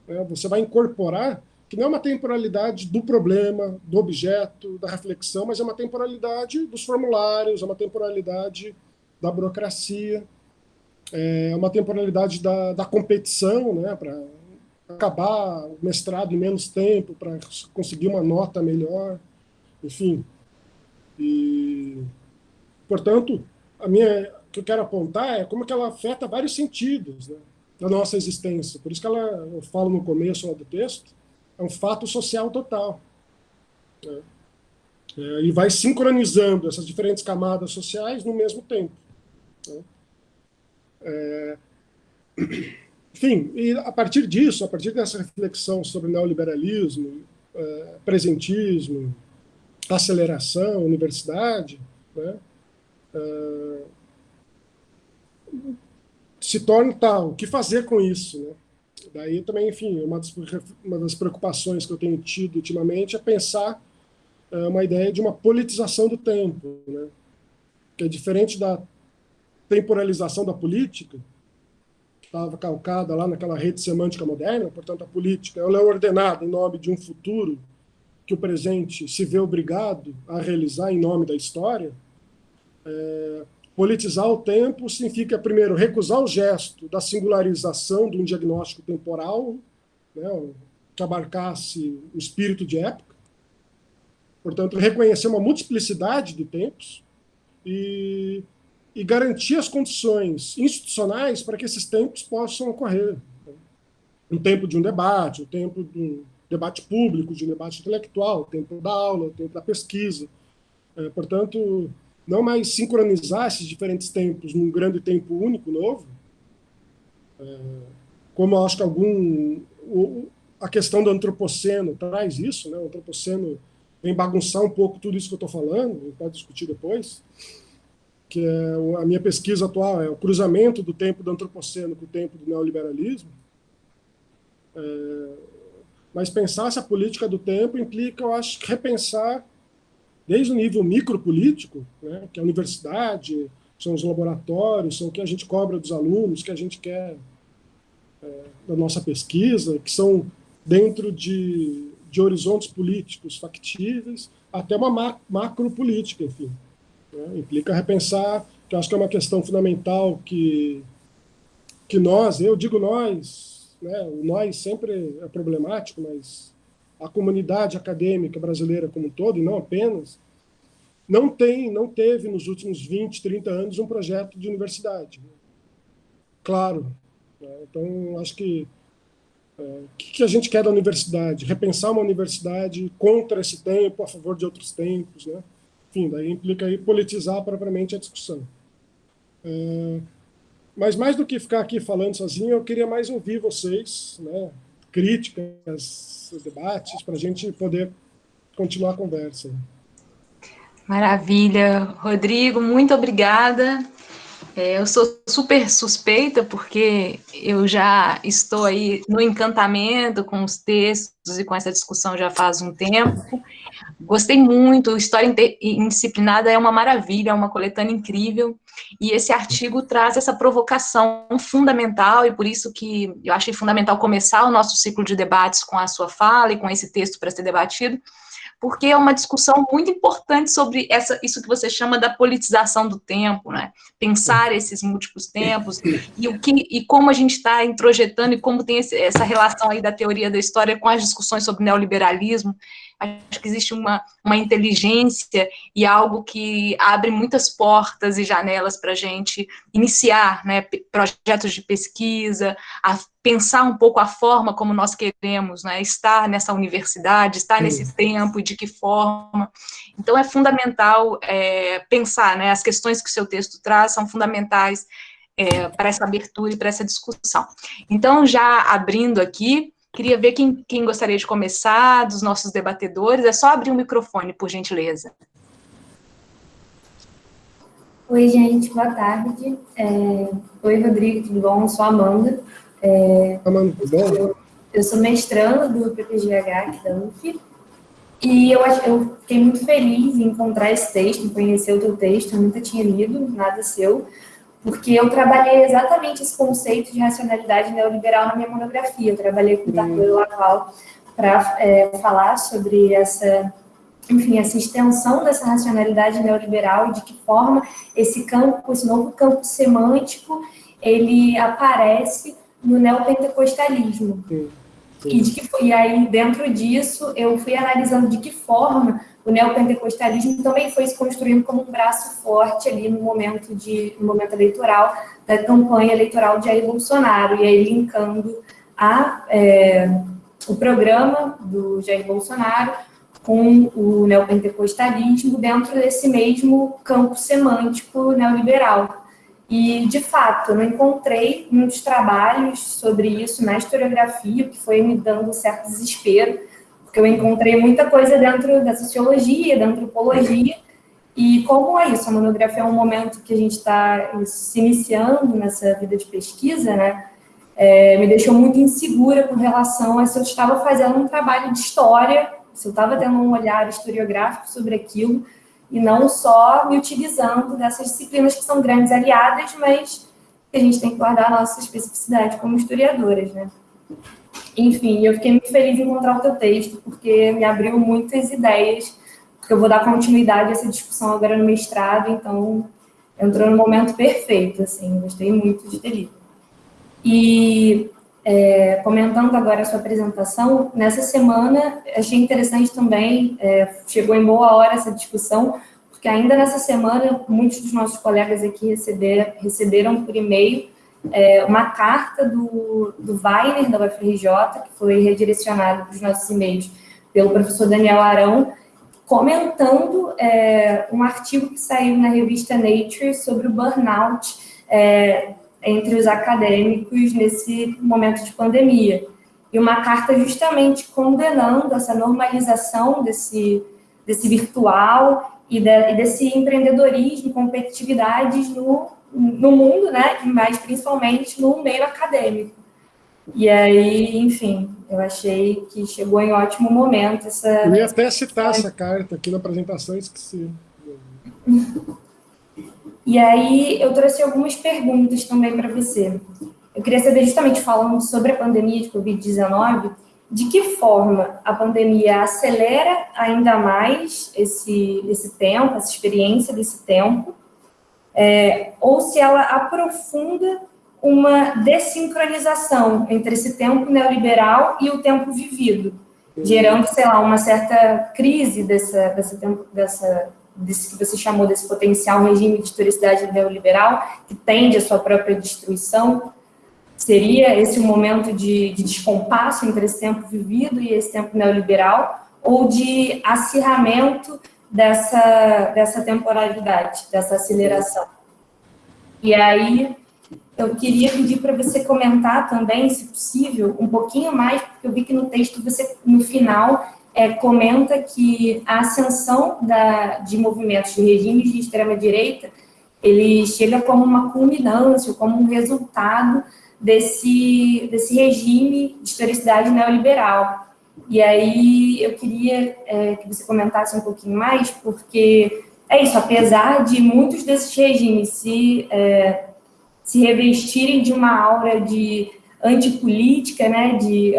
né, você vai incorporar, que não é uma temporalidade do problema, do objeto, da reflexão, mas é uma temporalidade dos formulários, é uma temporalidade da burocracia, é uma temporalidade da, da competição, né, para acabar o mestrado em menos tempo, para conseguir uma nota melhor, enfim. E, portanto, a minha, o que eu quero apontar é como que ela afeta vários sentidos né, da nossa existência. Por isso que ela, eu falo no começo do texto, é um fato social total. Né? É, e vai sincronizando essas diferentes camadas sociais no mesmo tempo. Né? É, enfim, e a partir disso, a partir dessa reflexão sobre neoliberalismo, é, presentismo, aceleração, universidade, né, é, se torna tal, o que fazer com isso? Né? Daí também, enfim, uma das, uma das preocupações que eu tenho tido ultimamente é pensar é, uma ideia de uma politização do tempo, né? que é diferente da temporalização da política, que estava calcada lá naquela rede semântica moderna, portanto, a política ela é ordenada em nome de um futuro que o presente se vê obrigado a realizar em nome da história. É, politizar o tempo significa, primeiro, recusar o gesto da singularização de um diagnóstico temporal, né, que abarcasse o espírito de época. Portanto, reconhecer uma multiplicidade de tempos e e garantir as condições institucionais para que esses tempos possam ocorrer. um tempo de um debate, o tempo de um debate público, de um debate intelectual, o tempo da aula, o tempo da pesquisa. É, portanto, não mais sincronizar esses diferentes tempos num grande tempo único, novo, é, como acho que algum... A questão do antropoceno traz isso, né? o antropoceno vem bagunçar um pouco tudo isso que eu estou falando, pode discutir depois, que é a minha pesquisa atual, é o cruzamento do tempo do antropoceno com o tempo do neoliberalismo, é, mas pensar essa política do tempo implica, eu acho, repensar desde o nível micropolítico, né, que é a universidade, são os laboratórios, são o que a gente cobra dos alunos, que a gente quer é, da nossa pesquisa, que são dentro de, de horizontes políticos factíveis, até uma macro política, enfim. Né, implica repensar, que eu acho que é uma questão fundamental que, que nós, eu digo nós, né, o nós sempre é problemático, mas a comunidade acadêmica brasileira como um todo, e não apenas, não tem, não teve nos últimos 20, 30 anos um projeto de universidade. Claro. Né? Então, acho que é, o que a gente quer da universidade? Repensar uma universidade contra esse tempo, a favor de outros tempos, né? Enfim, daí implica aí politizar propriamente a discussão. É, mas mais do que ficar aqui falando sozinho, eu queria mais ouvir vocês, né? Críticas, debates, para a gente poder continuar a conversa. Maravilha. Rodrigo, muito obrigada. É, eu sou super suspeita, porque eu já estou aí no encantamento com os textos e com essa discussão já faz um tempo. Gostei muito, História Indisciplinada é uma maravilha, é uma coletânea incrível, e esse artigo traz essa provocação fundamental, e por isso que eu achei fundamental começar o nosso ciclo de debates com a sua fala e com esse texto para ser debatido, porque é uma discussão muito importante sobre essa, isso que você chama da politização do tempo, né? Pensar esses múltiplos tempos e o que e como a gente está introjetando e como tem esse, essa relação aí da teoria da história com as discussões sobre neoliberalismo. Acho que existe uma, uma inteligência e algo que abre muitas portas e janelas para a gente iniciar né, projetos de pesquisa, a pensar um pouco a forma como nós queremos né, estar nessa universidade, estar nesse tempo e de que forma. Então, é fundamental é, pensar, né, as questões que o seu texto traz são fundamentais é, para essa abertura e para essa discussão. Então, já abrindo aqui, Queria ver quem, quem gostaria de começar, dos nossos debatedores. É só abrir o microfone, por gentileza. Oi, gente, boa tarde. É... Oi, Rodrigo, tudo bom? Eu sou a Amanda. É... Amanda, bom? Eu, eu sou mestranda do PPGH aqui da UF. E eu, eu fiquei muito feliz em encontrar esse texto, em conhecer o teu texto. Eu nunca tinha lido nada seu porque eu trabalhei exatamente esse conceito de racionalidade neoliberal na minha monografia. Eu trabalhei com o Tarquino Laval para é, falar sobre essa, enfim, essa extensão dessa racionalidade neoliberal e de que forma esse campo, esse novo campo semântico, ele aparece no neopentecostalismo. Sim. E, de que, e aí, dentro disso, eu fui analisando de que forma o neopentecostalismo também foi se construindo como um braço forte ali no momento, de, no momento eleitoral, da campanha eleitoral de Jair Bolsonaro, e aí linkando a, é, o programa do Jair Bolsonaro com o neopentecostalismo dentro desse mesmo campo semântico neoliberal. E, de fato, eu não encontrei muitos trabalhos sobre isso na historiografia, o que foi me dando um certo desespero, porque eu encontrei muita coisa dentro da sociologia, da antropologia, e como é isso? A monografia é um momento que a gente está se iniciando nessa vida de pesquisa, né? É, me deixou muito insegura com relação a se eu estava fazendo um trabalho de história, se eu estava tendo um olhar historiográfico sobre aquilo, e não só me utilizando dessas disciplinas que são grandes aliadas, mas que a gente tem que guardar a nossa especificidade como historiadoras, né? Enfim, eu fiquei muito feliz em encontrar o teu texto, porque me abriu muitas ideias, porque eu vou dar continuidade a essa discussão agora no mestrado, então entrou no momento perfeito, assim, gostei muito de ter lido. E é, comentando agora a sua apresentação, nessa semana achei interessante também, é, chegou em boa hora essa discussão, porque ainda nessa semana muitos dos nossos colegas aqui receber, receberam por e-mail é, uma carta do, do Weiner, da UFRJ, que foi redirecionada para os nossos e-mails pelo professor Daniel Arão, comentando é, um artigo que saiu na revista Nature sobre o burnout é, entre os acadêmicos nesse momento de pandemia. E uma carta justamente condenando essa normalização desse, desse virtual e, de, e desse empreendedorismo, competitividades no, no mundo, né, mas principalmente no meio acadêmico. E aí, enfim, eu achei que chegou em ótimo momento essa... Eu ia até citar essa carta aqui na apresentação, esqueci. E aí eu trouxe algumas perguntas também para você. Eu queria saber, justamente falando sobre a pandemia de Covid-19, de que forma a pandemia acelera ainda mais esse, esse tempo, essa experiência desse tempo, é, ou se ela aprofunda uma desincronização entre esse tempo neoliberal e o tempo vivido, gerando, sei lá, uma certa crise dessa, dessa, dessa desse que você chamou desse potencial regime de historicidade neoliberal, que tende à sua própria destruição, seria esse um momento de, de descompasso entre esse tempo vivido e esse tempo neoliberal, ou de acirramento dessa, dessa temporalidade, dessa aceleração? E aí, eu queria pedir para você comentar também, se possível, um pouquinho mais, porque eu vi que no texto você, no final, é, comenta que a ascensão da, de movimentos de regimes de extrema-direita, ele chega como uma culminância, como um resultado desse, desse regime de historicidade neoliberal. E aí eu queria é, que você comentasse um pouquinho mais, porque é isso, apesar de muitos desses regimes se... É, se revestirem de uma aura de antipolítica, né, de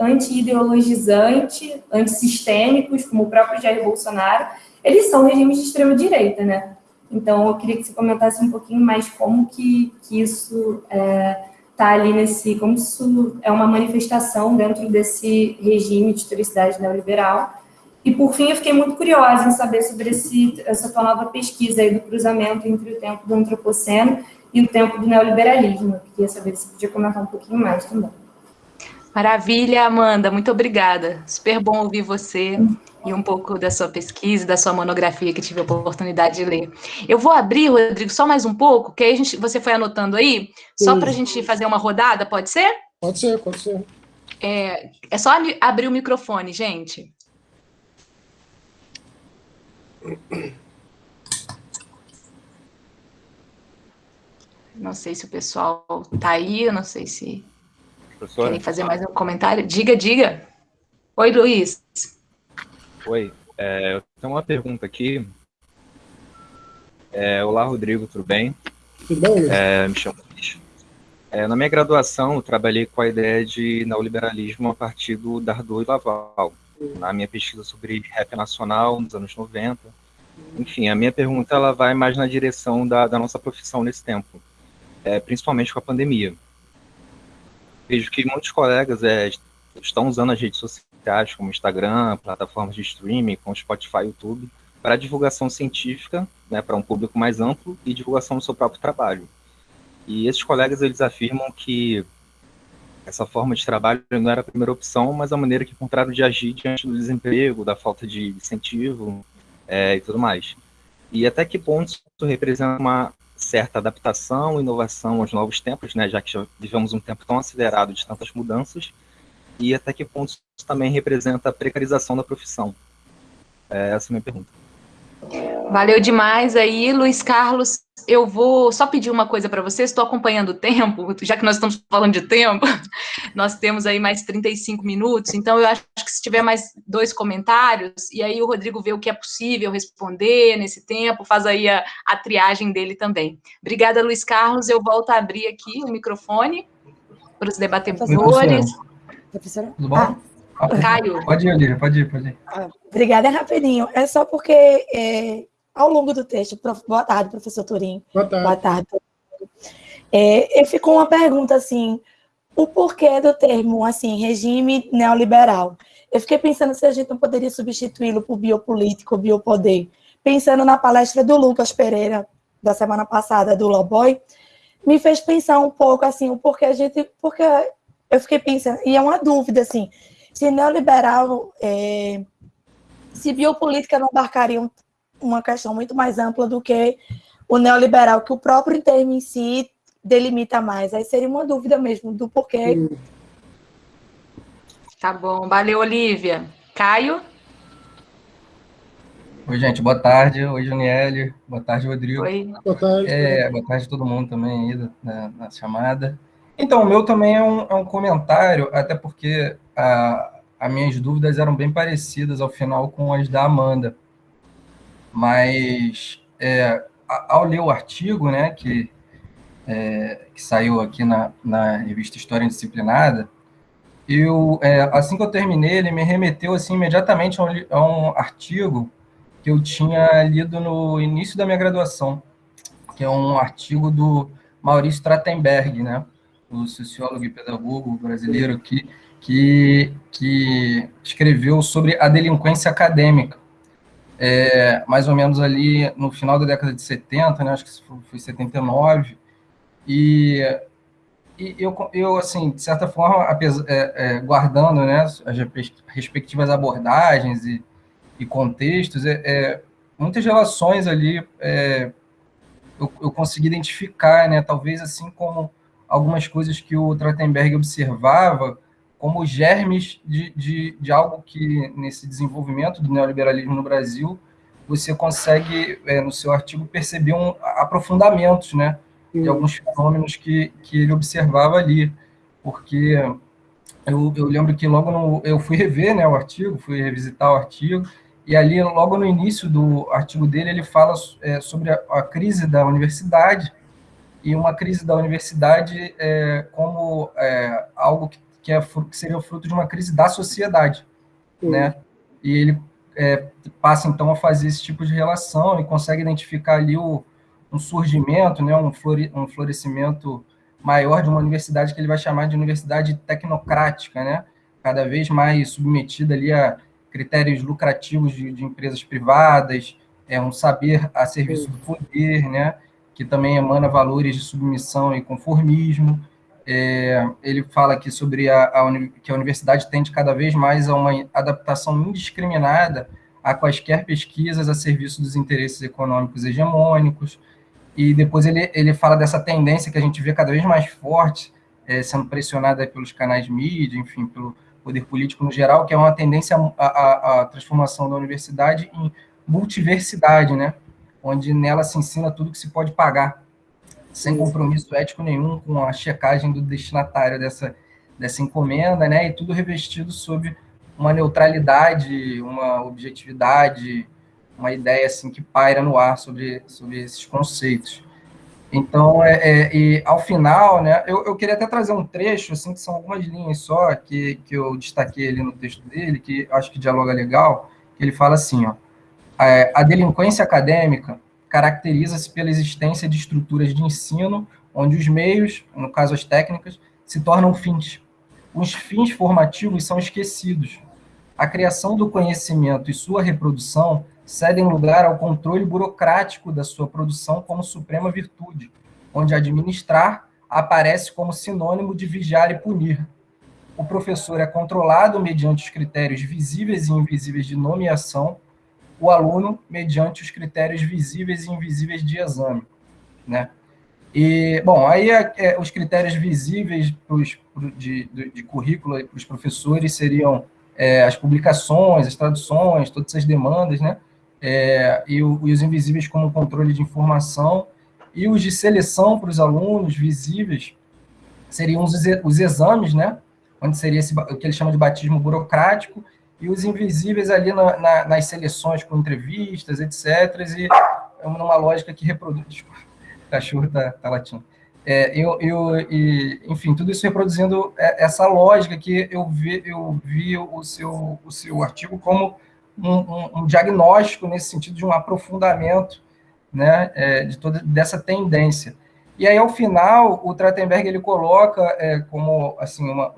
anti-ideologizante, antissistêmicos, como o próprio Jair Bolsonaro, eles são regimes de extrema-direita, né? Então, eu queria que você comentasse um pouquinho mais como que, que isso está é, tá ali nesse... como isso é uma manifestação dentro desse regime de historicidade neoliberal. E, por fim, eu fiquei muito curiosa em saber sobre esse, essa tua nova pesquisa aí do cruzamento entre o tempo do antropoceno e o tempo do neoliberalismo. Eu queria saber se podia comentar um pouquinho mais também. Maravilha, Amanda, muito obrigada. Super bom ouvir você e um pouco da sua pesquisa, da sua monografia que tive a oportunidade de ler. Eu vou abrir, Rodrigo, só mais um pouco, que aí a gente, você foi anotando aí, só para a gente fazer uma rodada, pode ser? Pode ser, pode ser. É, é só abrir o microfone, gente. Não sei se o pessoal está aí, eu não sei se Professor? querem fazer mais um comentário. Diga, diga. Oi, Luiz. Oi, é, eu tenho uma pergunta aqui. É, olá, Rodrigo, tudo bem? Tudo Luiz? É, me chamo Luiz. É, na minha graduação, eu trabalhei com a ideia de neoliberalismo a partir do Dardot e Laval, na minha pesquisa sobre rap nacional nos anos 90. Enfim, a minha pergunta ela vai mais na direção da, da nossa profissão nesse tempo é, principalmente com a pandemia. Vejo que muitos colegas é, estão usando as redes sociais, como Instagram, plataformas de streaming, como Spotify, YouTube, para divulgação científica, né, para um público mais amplo e divulgação do seu próprio trabalho. E esses colegas eles afirmam que essa forma de trabalho não era a primeira opção, mas a maneira que encontraram de agir diante do desemprego, da falta de incentivo é, e tudo mais. E até que ponto isso representa uma certa adaptação, inovação aos novos tempos, né, já que já vivemos um tempo tão acelerado de tantas mudanças, e até que ponto isso também representa a precarização da profissão? É, essa é a minha pergunta. Valeu demais aí, Luiz Carlos. Eu vou só pedir uma coisa para vocês, estou acompanhando o tempo, já que nós estamos falando de tempo, nós temos aí mais 35 minutos, então eu acho que se tiver mais dois comentários, e aí o Rodrigo vê o que é possível responder nesse tempo, faz aí a, a triagem dele também. Obrigada, Luiz Carlos, eu volto a abrir aqui o microfone para os debatedores. Professora, tudo bom? Ah. Caio. Pode ir, Olivia, pode ir, pode ir. Ah, obrigada, é rapidinho. É só porque é, ao longo do texto, prof... boa tarde, professor Turim. Boa tarde. Boa tarde. É, ficou uma pergunta assim, o porquê do termo, assim, regime neoliberal? Eu fiquei pensando se a gente não poderia substituí-lo por biopolítico, biopoder. Pensando na palestra do Lucas Pereira, da semana passada, do Loboy, me fez pensar um pouco, assim, o porquê a gente, porque eu fiquei pensando, e é uma dúvida, assim, se neoliberal, é, se biopolítica não abarcaria uma questão muito mais ampla do que o neoliberal, que o próprio termo em si delimita mais. Aí seria uma dúvida mesmo do porquê. Tá bom, valeu, Olivia. Caio? Oi, gente, boa tarde. Oi, Janiele. Boa tarde, Rodrigo. Oi. Boa tarde. É, boa tarde a todo mundo também aí na, na chamada. Então, o meu também é um, é um comentário, até porque a, as minhas dúvidas eram bem parecidas ao final com as da Amanda. Mas, é, ao ler o artigo, né, que, é, que saiu aqui na, na revista História Indisciplinada, eu, é, assim que eu terminei, ele me remeteu assim, imediatamente a um, a um artigo que eu tinha lido no início da minha graduação, que é um artigo do Maurício Trachtenberg, né, o sociólogo e pedagogo brasileiro que, que, que escreveu sobre a delinquência acadêmica, é, mais ou menos ali no final da década de 70, né, acho que foi 79, e, e eu, eu, assim, de certa forma, apesar, é, é, guardando né, as respectivas abordagens e e contextos, é, é muitas relações ali é, eu, eu, consegui identificar, né, talvez assim como algumas coisas que o Trachtenberg observava como germes de, de, de algo que, nesse desenvolvimento do neoliberalismo no Brasil, você consegue, é, no seu artigo, perceber um, aprofundamentos, né, de alguns fenômenos que, que ele observava ali, porque eu, eu lembro que logo no, eu fui rever né, o artigo, fui revisitar o artigo, e ali, logo no início do artigo dele, ele fala é, sobre a, a, crise da universidade, e uma crise da universidade é, como é, algo que, que, é, que seria fruto de uma crise da sociedade, uhum. né? E ele é, passa, então, a fazer esse tipo de relação e consegue identificar ali o, um surgimento, né, um, flore, um florescimento maior de uma universidade que ele vai chamar de universidade tecnocrática, né? Cada vez mais submetida ali a critérios lucrativos de, de empresas privadas, é um saber a serviço do poder, né, que também emana valores de submissão e conformismo. É, ele fala aqui sobre a, a, que a universidade tende cada vez mais a uma adaptação indiscriminada a quaisquer pesquisas a serviço dos interesses econômicos hegemônicos, e depois ele, ele fala dessa tendência que a gente vê cada vez mais forte, é, sendo pressionada pelos canais mídia, enfim, pelo, poder político no geral, que é uma tendência à, transformação da universidade em multiversidade, né? onde nela se ensina tudo que se pode pagar, sem compromisso ético nenhum com a checagem do destinatário dessa, dessa encomenda, né? e tudo revestido sob uma neutralidade, uma objetividade, uma ideia assim que paira no ar sobre, sobre esses conceitos. Então, é, é, e ao final, né, eu, eu queria até trazer um trecho, assim, que são algumas linhas só, que, que eu destaquei ali no texto dele, que acho que dialoga legal, que ele fala assim, ó, é, a delinquência acadêmica caracteriza-se pela existência de estruturas de ensino onde os meios, no caso as técnicas, se tornam fins. Os fins formativos são esquecidos. A criação do conhecimento e sua reprodução cedem lugar ao controle burocrático da sua produção como suprema virtude, onde administrar aparece como sinônimo de vigiar e punir. O professor é controlado mediante os critérios visíveis e invisíveis de nomeação, o aluno mediante os critérios visíveis e invisíveis de exame, né? E, bom, aí é, é, os critérios visíveis pros, de, de, de currículo para os professores seriam é, as publicações, as traduções, todas essas demandas, né? é, e, o, e, os invisíveis como controle de informação, e os de seleção para os alunos visíveis seriam os, os exames, né? onde seria esse, o que ele chama de batismo burocrático, e os invisíveis ali na, na, nas seleções com entrevistas, etc., e é uma lógica que reproduz... Desculpa, o cachorro está tá latindo. É, eu, eu, e, enfim, tudo isso reproduzindo é, essa lógica que eu vi, eu vi o, seu, o seu artigo como um, um, um diagnóstico nesse sentido de um aprofundamento né, é, de toda dessa tendência. E aí, ao final, o Trachtenberg ele coloca é, como assim uma,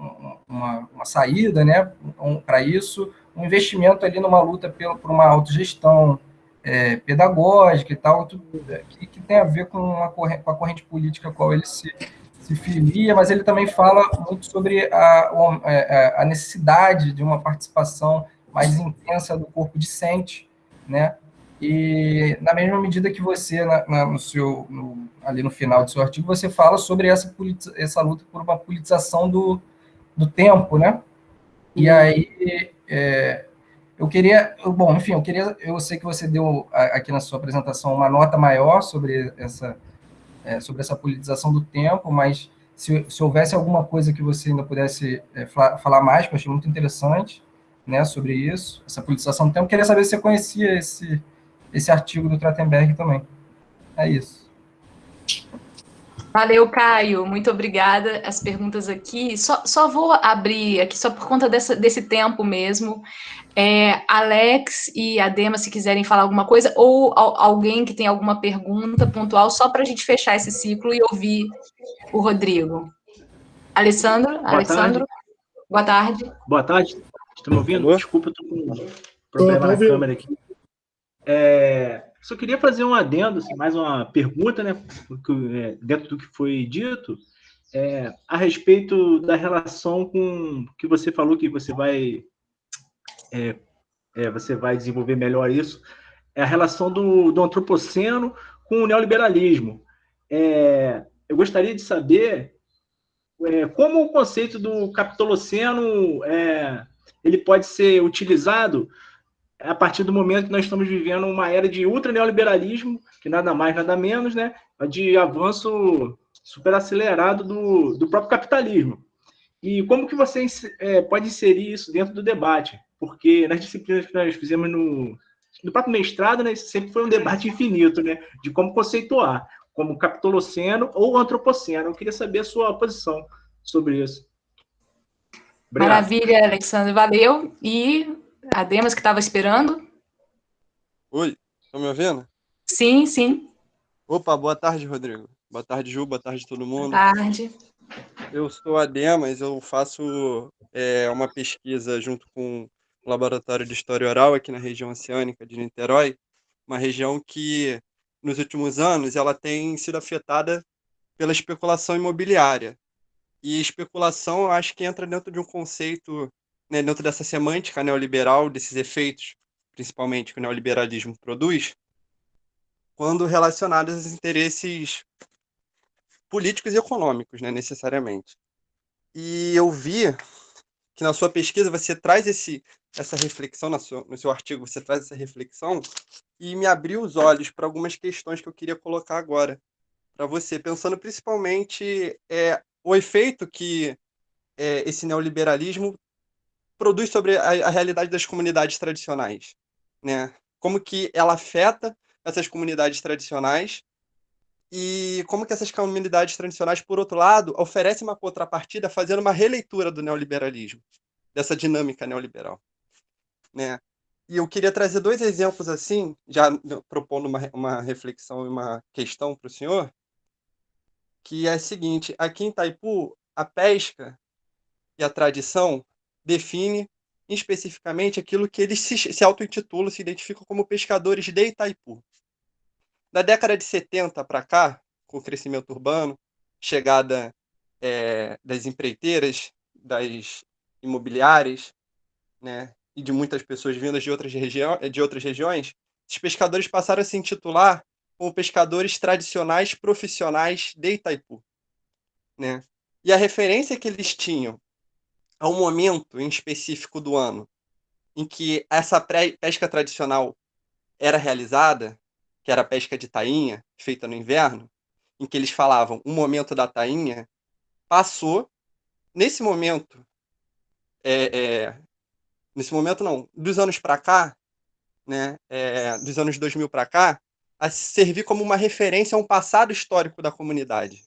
uma, uma saída né, um, para isso, um investimento ali numa luta pelo, por uma autogestão é, pedagógica e tal, é, que, que, tem a ver com a, corrente, com a corrente política a qual ele se, se filia, mas ele também fala muito sobre a, é, a necessidade de uma participação mais intensa do corpo discente, né? E na mesma medida que você, na, na, no seu, no, ali no final do seu artigo, você fala sobre essa, essa luta por uma politização do, do tempo, né? E uhum. aí, é, eu queria, bom, enfim, eu queria, eu sei que você deu aqui na sua apresentação uma nota maior sobre essa, é, sobre essa politização do tempo, mas se, se, houvesse alguma coisa que você ainda pudesse é, falar mais, que eu achei muito interessante, né, sobre isso, essa politização do tempo, eu queria saber se você conhecia esse, esse artigo do Trottenberg também. É isso. Valeu, Caio. Muito obrigada. As perguntas aqui. Só, só vou abrir aqui, só por conta dessa, desse tempo mesmo. É, Alex e Adema, se quiserem falar alguma coisa, ou alguém que tem alguma pergunta pontual, só para a gente fechar esse ciclo e ouvir o Rodrigo. Alessandro? Boa Alessandro? Tarde. Boa tarde. Boa tarde. Estão me ouvindo? Desculpa, estou com um problema na câmera aqui. É, só queria fazer um adendo, assim, mais uma pergunta, né, é, dentro do que foi dito, é, a respeito da relação com que você falou que você vai é, é, você vai desenvolver melhor isso, é a relação do, do antropoceno com o neoliberalismo. É, eu gostaria de saber como o conceito do capitoloceno ele pode ser utilizado a partir do momento que nós estamos vivendo uma era de ultra neoliberalismo, que nada mais, nada menos, né, de avanço super acelerado do, do próprio capitalismo. E como que você é, pode inserir isso dentro do debate? Porque nas disciplinas que nós fizemos no, no próprio mestrado, né, sempre foi um debate infinito, né, de como conceituar, como capitoloceno ou antropoceno. Eu queria saber a sua posição sobre isso. Obrigado. Maravilha, Alexandre, valeu. E a Demas que estava esperando. Oi, estão me ouvindo? Sim, sim. Opa, boa tarde, Rodrigo. Boa tarde, Ju, boa tarde todo mundo. Boa tarde. Eu sou a Demas, eu faço é, uma pesquisa junto com o Laboratório de História Oral aqui na região oceânica de Niterói, uma região que, nos últimos anos, ela tem sido afetada pela especulação imobiliária. E especulação, eu acho que entra dentro de um conceito né, dentro dessa semântica neoliberal, desses efeitos, principalmente que o neoliberalismo produz, quando relacionados aos interesses políticos e econômicos, né, necessariamente. E eu vi que na sua pesquisa você traz esse, essa reflexão, seu, no seu artigo você traz essa reflexão, e me abriu os olhos para algumas questões que eu queria colocar agora para você, pensando principalmente é, o efeito que é, esse neoliberalismo produz sobre a, a realidade das comunidades tradicionais, né? Como que ela afeta essas comunidades tradicionais e como que essas comunidades tradicionais, por outro lado, oferecem uma contrapartida fazendo uma releitura do neoliberalismo, dessa dinâmica neoliberal, né? E eu queria trazer dois exemplos assim, já propondo uma, uma reflexão e uma questão para o senhor, que é a seguinte: aqui em Itaipu, a pesca e a tradição define especificamente aquilo que eles se, se auto-intitulam, se identificam como pescadores de Itaipu. Da década de 70 para cá, com o crescimento urbano, chegada é, das empreiteiras, das imobiliárias, né, e de muitas pessoas vindas de outras, de outras regiões, os pescadores passaram a se intitular como pescadores tradicionais profissionais de Itaipu. Né? E a referência que eles tinham a um momento em específico do ano em que essa pesca tradicional era realizada, que era a pesca de tainha, feita no inverno, em que eles falavam o momento da tainha, passou, nesse momento, é, é, nesse momento não, dos anos para cá, né, é, dos anos 2000 para cá, a servir como uma referência a um passado histórico da comunidade.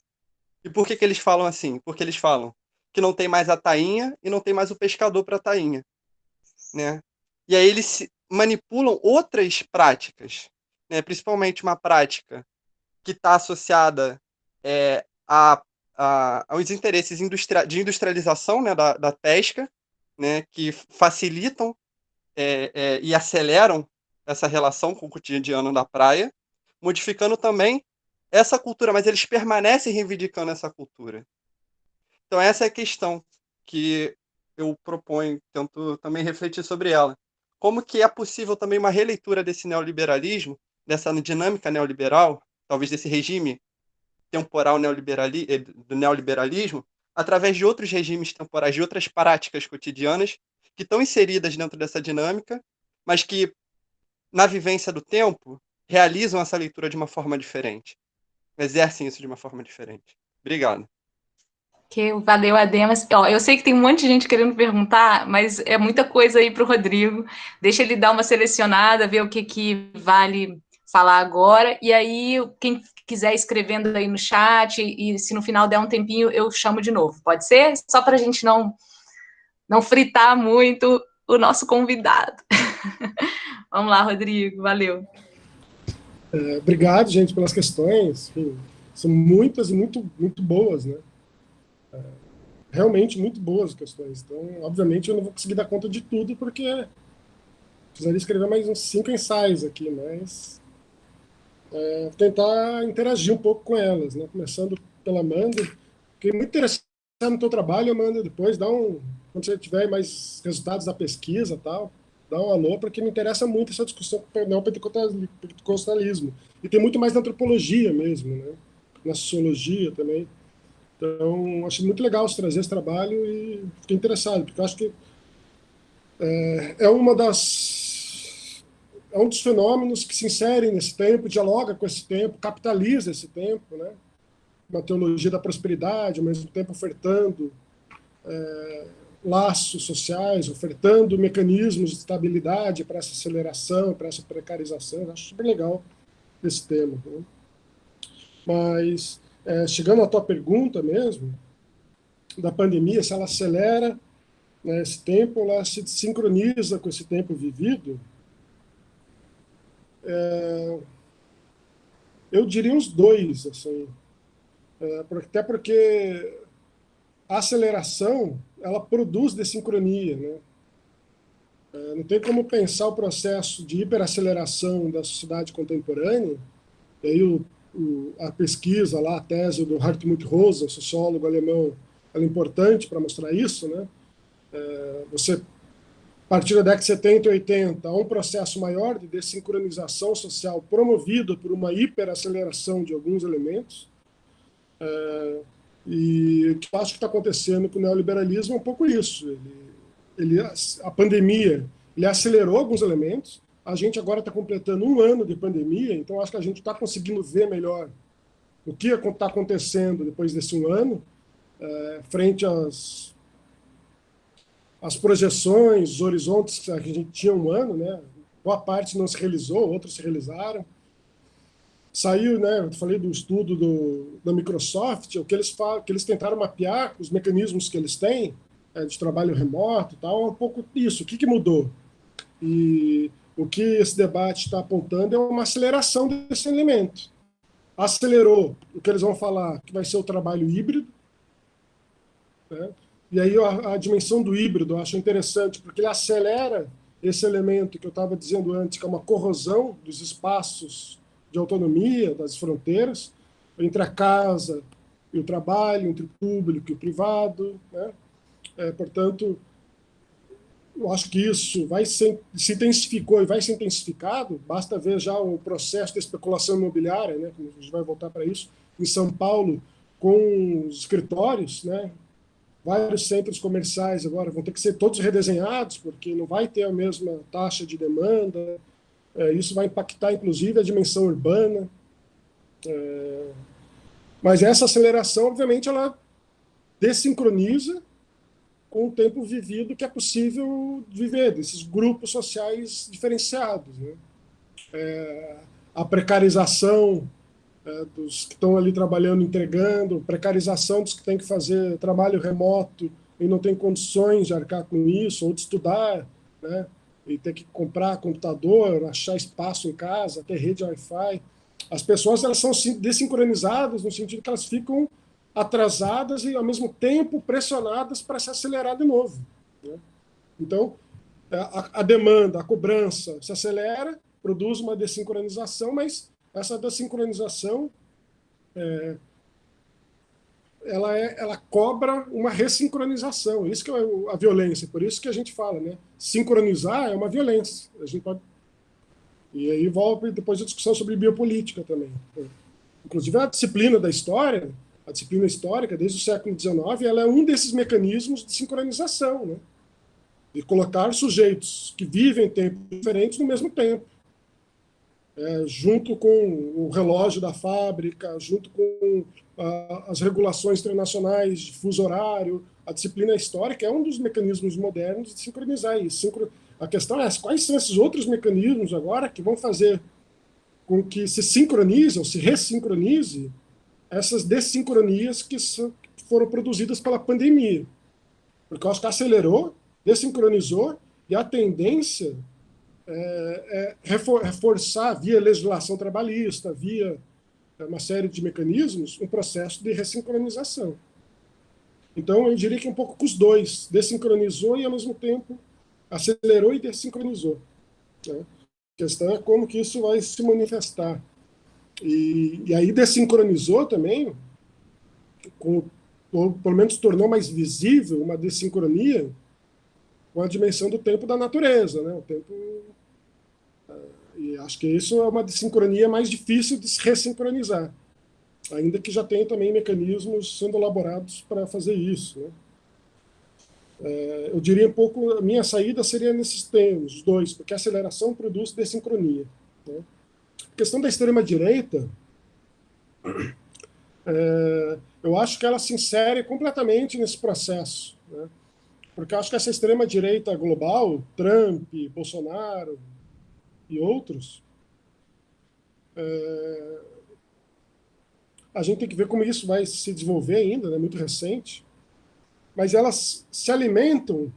E por que, que eles falam assim? Porque eles falam que não tem mais a tainha e não tem mais o pescador para a tainha. Né? E aí eles manipulam outras práticas, né? principalmente uma prática que está associada é, a, a, aos interesses industria de industrialização né, da, da pesca, né, que facilitam é, é, e aceleram essa relação com o cotidiano da praia, modificando também essa cultura, mas eles permanecem reivindicando essa cultura. Então essa é a questão que eu proponho, tento também refletir sobre ela. Como que é possível também uma releitura desse neoliberalismo, dessa dinâmica neoliberal, talvez desse regime temporal neoliberali eh, do neoliberalismo, através de outros regimes temporais, de outras práticas cotidianas que estão inseridas dentro dessa dinâmica, mas que, na vivência do tempo, realizam essa leitura de uma forma diferente, exercem isso de uma forma diferente. Obrigado. Que valeu, Ademas. Ó, eu sei que tem um monte de gente querendo perguntar, mas é muita coisa aí para o Rodrigo. Deixa ele dar uma selecionada, ver o que, que vale falar agora, e aí quem quiser escrevendo aí no chat, e se no final der um tempinho, eu chamo de novo. Pode ser? Só para a gente não, não fritar muito o nosso convidado. Vamos lá, Rodrigo, valeu. É, obrigado, gente, pelas questões. São muitas e muito, muito boas, né? Realmente muito boas as questões. Então, obviamente, eu não vou conseguir dar conta de tudo, porque precisaria escrever mais uns cinco ensaios aqui, mas é, tentar interagir um pouco com elas, né? Começando pela Amanda. Fiquei muito interessado no teu trabalho, Amanda. Depois dá um, quando você tiver mais resultados da pesquisa, tal, dá um alô, porque me interessa muito essa discussão com o neopentecostalismo. E tem muito mais na antropologia mesmo, né? Na sociologia também. Então, acho muito legal você trazer esse trabalho e fiquei interessado, porque acho que é, é uma das é um dos fenômenos que se inserem nesse tempo, dialoga com esse tempo, capitaliza esse tempo, né? uma teologia da prosperidade, ao mesmo tempo ofertando é, laços sociais, ofertando mecanismos de estabilidade para essa aceleração, para essa precarização. Acho super legal esse tema. Né? Mas, é, chegando à tua pergunta mesmo, da pandemia, se ela acelera né, esse tempo, ela se sincroniza com esse tempo vivido, é, eu diria os dois, assim, é, até porque a aceleração ela produz desincronia, né? É, não tem como pensar o processo de hiperaceleração da sociedade contemporânea, e aí o, a pesquisa lá, a tese do Hartmut Rosa, sociólogo alemão, ela é importante para mostrar isso, né? É, você partir da década de 70 e 80, há um processo maior de desincronização social promovido por uma hiperaceleração de alguns elementos. É, e o que eu acho que está acontecendo com o neoliberalismo é um pouco isso. Ele, ele, a pandemia ele acelerou alguns elementos. A gente agora está completando um ano de pandemia, então acho que a gente está conseguindo ver melhor o que está acontecendo depois desse um ano, é, frente às as projeções, os horizontes que a gente tinha um ano, né? Boa parte não se realizou, outros se realizaram. Saiu, né? Eu falei do estudo do, da Microsoft, o que eles falam, que eles tentaram mapear os mecanismos que eles têm é, de trabalho remoto, e tal, é um pouco isso. O que, que mudou? E o que esse debate está apontando é uma aceleração desse elemento. Acelerou o que eles vão falar, que vai ser o trabalho híbrido, né? E aí a, a dimensão do híbrido eu acho interessante, porque ele acelera esse elemento que eu estava dizendo antes, que é uma corrosão dos espaços de autonomia, das fronteiras, entre a casa e o trabalho, entre o público e o privado. Né? É, portanto, eu acho que isso vai ser, se intensificou e vai ser intensificado, basta ver já o processo de especulação imobiliária, né, a gente vai voltar para isso, em São Paulo, com os escritórios, né, vários centros comerciais agora vão ter que ser todos redesenhados, porque não vai ter a mesma taxa de demanda. É, isso vai impactar, inclusive, a dimensão urbana. É, mas essa aceleração, obviamente, ela desincroniza com o tempo vivido que é possível viver, desses grupos sociais diferenciados. Né? É, a precarização é, dos que estão ali trabalhando, entregando, precarização dos que têm que fazer trabalho remoto e não tem condições de arcar com isso, ou de estudar, né? e ter que comprar computador, achar espaço em casa, ter rede Wi-Fi. As pessoas elas são desincronizadas no sentido que elas ficam atrasadas e, ao mesmo tempo, pressionadas para se acelerar de novo. Né? Então, a, a demanda, a cobrança se acelera, produz uma desincronização, mas essa desincronização é, ela, é, ela cobra uma ressincronização. Isso que é a violência. Por isso que a gente fala, né? Sincronizar é uma violência. A gente pode... E aí volta depois a discussão sobre biopolítica também. Inclusive a disciplina da história, a disciplina histórica, desde o século XIX, ela é um desses mecanismos de sincronização, né? De colocar sujeitos que vivem tempos diferentes no mesmo tempo é, junto com o relógio da fábrica, junto com as regulações internacionais de fuso horário, a disciplina histórica é um dos mecanismos modernos de sincronizar isso. Sincro... A questão é quais são esses outros mecanismos agora que vão fazer com que se sincronize ou se ressincronize essas desincronias que, foram produzidas pela pandemia. Porque eu acho que acelerou, desincronizou, e a tendência é, é reforçar via legislação trabalhista, via é, uma série de mecanismos, um processo de ressincronização. Então, eu diria que um pouco com os dois, desincronizou e, ao mesmo tempo, acelerou e desincronizou. Né? A questão é como que isso vai se manifestar. E, e aí desincronizou também, com, ou pelo menos tornou mais visível uma desincronia com a dimensão do tempo da natureza, né? o tempo e acho que isso é uma desincronia mais difícil de se ressincronizar, ainda que já tenha também mecanismos sendo elaborados para fazer isso. Né? É, eu diria um pouco, a minha saída seria nesses termos, os dois, porque a aceleração produz desincronia. Né? Questão da extrema-direita, é, eu acho que ela se insere completamente nesse processo, né? porque eu acho que essa extrema-direita global, Trump, Bolsonaro, e outros, é, a gente tem que ver como isso vai se desenvolver ainda, é né, muito recente, mas elas se alimentam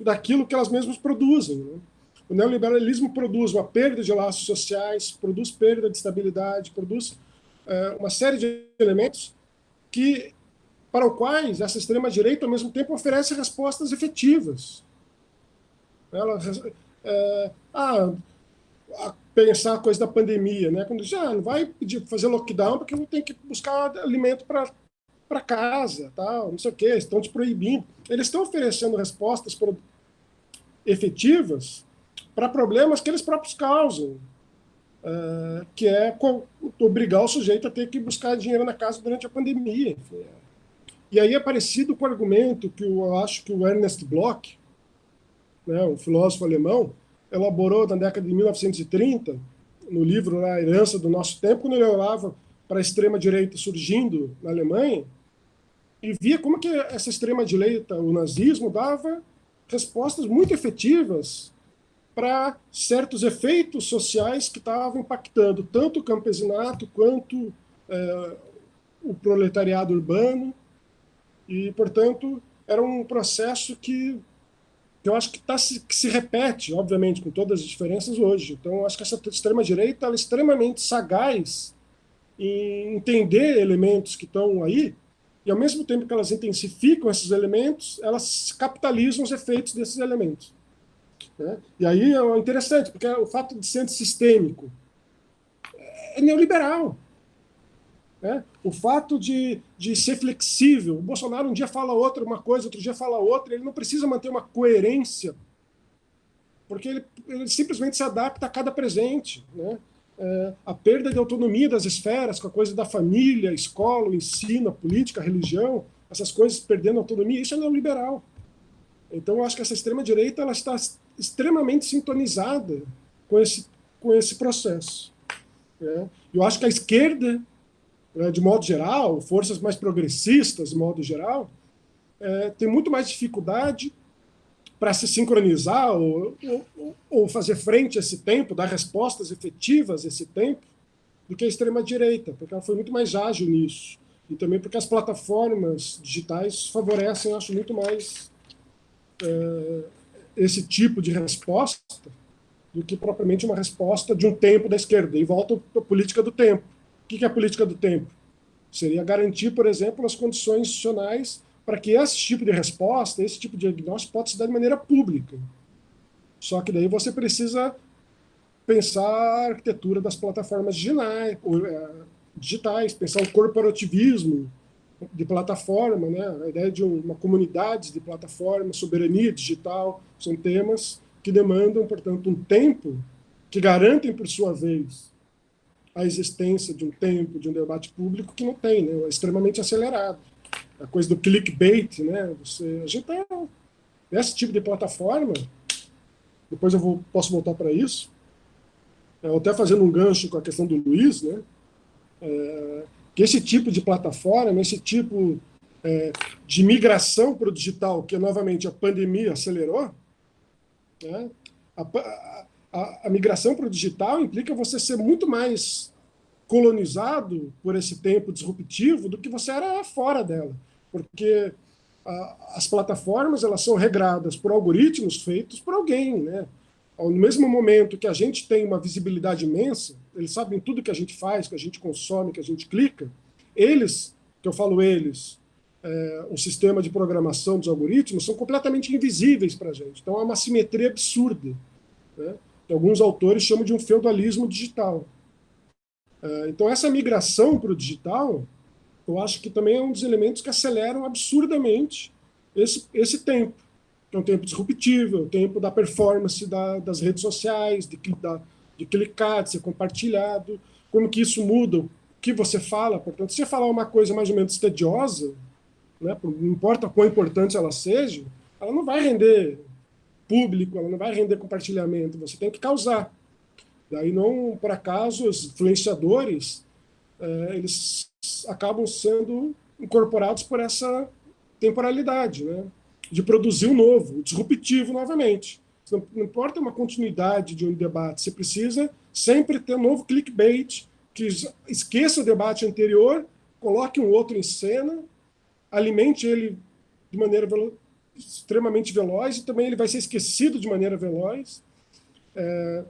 daquilo que elas mesmas produzem. Né? O neoliberalismo produz uma perda de laços sociais, produz perda de estabilidade, produz é, uma série de elementos que para os quais essa extrema-direita, ao mesmo tempo, oferece respostas efetivas. Ela é, ah, pensar a coisa da pandemia, né? Quando já ah, não vai pedir fazer lockdown porque não tem que buscar alimento para para casa, tal, não sei o que, estão te proibindo. Eles estão oferecendo respostas efetivas para problemas que eles próprios causam, uh, que é obrigar o sujeito a ter que buscar dinheiro na casa durante a pandemia. Enfim. É. E aí é parecido com o argumento que eu acho que o Ernest Bloch, né, um filósofo alemão, elaborou na década de 1930, no livro A Herança do Nosso Tempo, quando ele olhava para a extrema-direita surgindo na Alemanha, e via como que essa extrema-direita, o nazismo, dava respostas muito efetivas para certos efeitos sociais que estavam impactando tanto o campesinato quanto é, o proletariado urbano, e, portanto, era um processo que eu acho que, tá, que se repete, obviamente, com todas as diferenças hoje. Então, acho que essa extrema-direita é extremamente sagaz em entender elementos que estão aí, e ao mesmo tempo que elas intensificam esses elementos, elas capitalizam os efeitos desses elementos. Né? E aí é interessante, porque o fato de ser sistêmico é neoliberal. Né? O fato de, de ser flexível, o Bolsonaro um dia fala outra uma coisa, outro dia fala outra, ele não precisa manter uma coerência, porque ele, ele simplesmente se adapta a cada presente. Né? É, a perda de autonomia das esferas, com a coisa da família, escola, ensino, política, religião, essas coisas perdendo autonomia, isso é neoliberal. Então, eu acho que essa extrema-direita está extremamente sintonizada com esse, com esse processo. Né? Eu acho que a esquerda né, de modo geral, forças mais progressistas, de modo geral, é, tem muito mais dificuldade para se sincronizar ou, ou, ou, fazer frente a esse tempo, dar respostas efetivas a esse tempo, do que a extrema-direita, porque ela foi muito mais ágil nisso. E também porque as plataformas digitais favorecem, acho, muito mais é, esse tipo de resposta do que propriamente uma resposta de um tempo da esquerda. E volta a política do tempo. O que é a política do tempo? Seria garantir, por exemplo, as condições institucionais para que esse tipo de resposta, esse tipo de diagnóstico possa se dar de maneira pública. Só que daí você precisa pensar a arquitetura das plataformas é, digitais pensar o corporativismo de plataforma, né? a ideia de uma comunidade de plataforma, soberania digital, são temas que demandam, portanto, um tempo que garantem, por sua vez, a existência de um tempo, de um debate público que não tem, né? é extremamente acelerado. A coisa do clickbait, né? Você, a gente está nesse tipo de plataforma, depois eu vou, posso voltar para isso, é, até fazendo um gancho com a questão do Luiz, né? É, que esse tipo de plataforma, esse tipo é, de migração para o digital, que novamente a pandemia acelerou, né? a, a, a migração para o digital implica você ser muito mais colonizado por esse tempo disruptivo do que você era fora dela, porque as plataformas elas são regradas por algoritmos feitos por alguém, né? No mesmo momento que a gente tem uma visibilidade imensa, eles sabem tudo que a gente faz, que a gente consome, que a gente clica, eles, que eu falo eles, é, o sistema de programação dos algoritmos, são completamente invisíveis para a gente. Então, é uma simetria absurda. Né? Alguns autores chamam de um feudalismo digital. É, então, essa migração para o digital, eu acho que também é um dos elementos que aceleram absurdamente esse, esse tempo é um tempo disruptivo, é o tempo da performance da, das redes sociais, de, da, de clicar, de ser compartilhado, como que isso muda o que você fala. Portanto, se você falar uma coisa mais ou menos tediosa, né, não importa quão importante ela seja, ela não vai render público, ela não vai render compartilhamento, você tem que causar. Daí, não por acaso, os influenciadores, é, eles acabam sendo incorporados por essa temporalidade, né? De produzir um novo, disruptivo novamente. Não, não importa uma continuidade de um debate, você precisa sempre ter um novo clickbait, que esqueça o debate anterior, coloque um outro em cena, alimente ele de maneira velo extremamente veloz, e também ele vai ser esquecido de maneira veloz. É,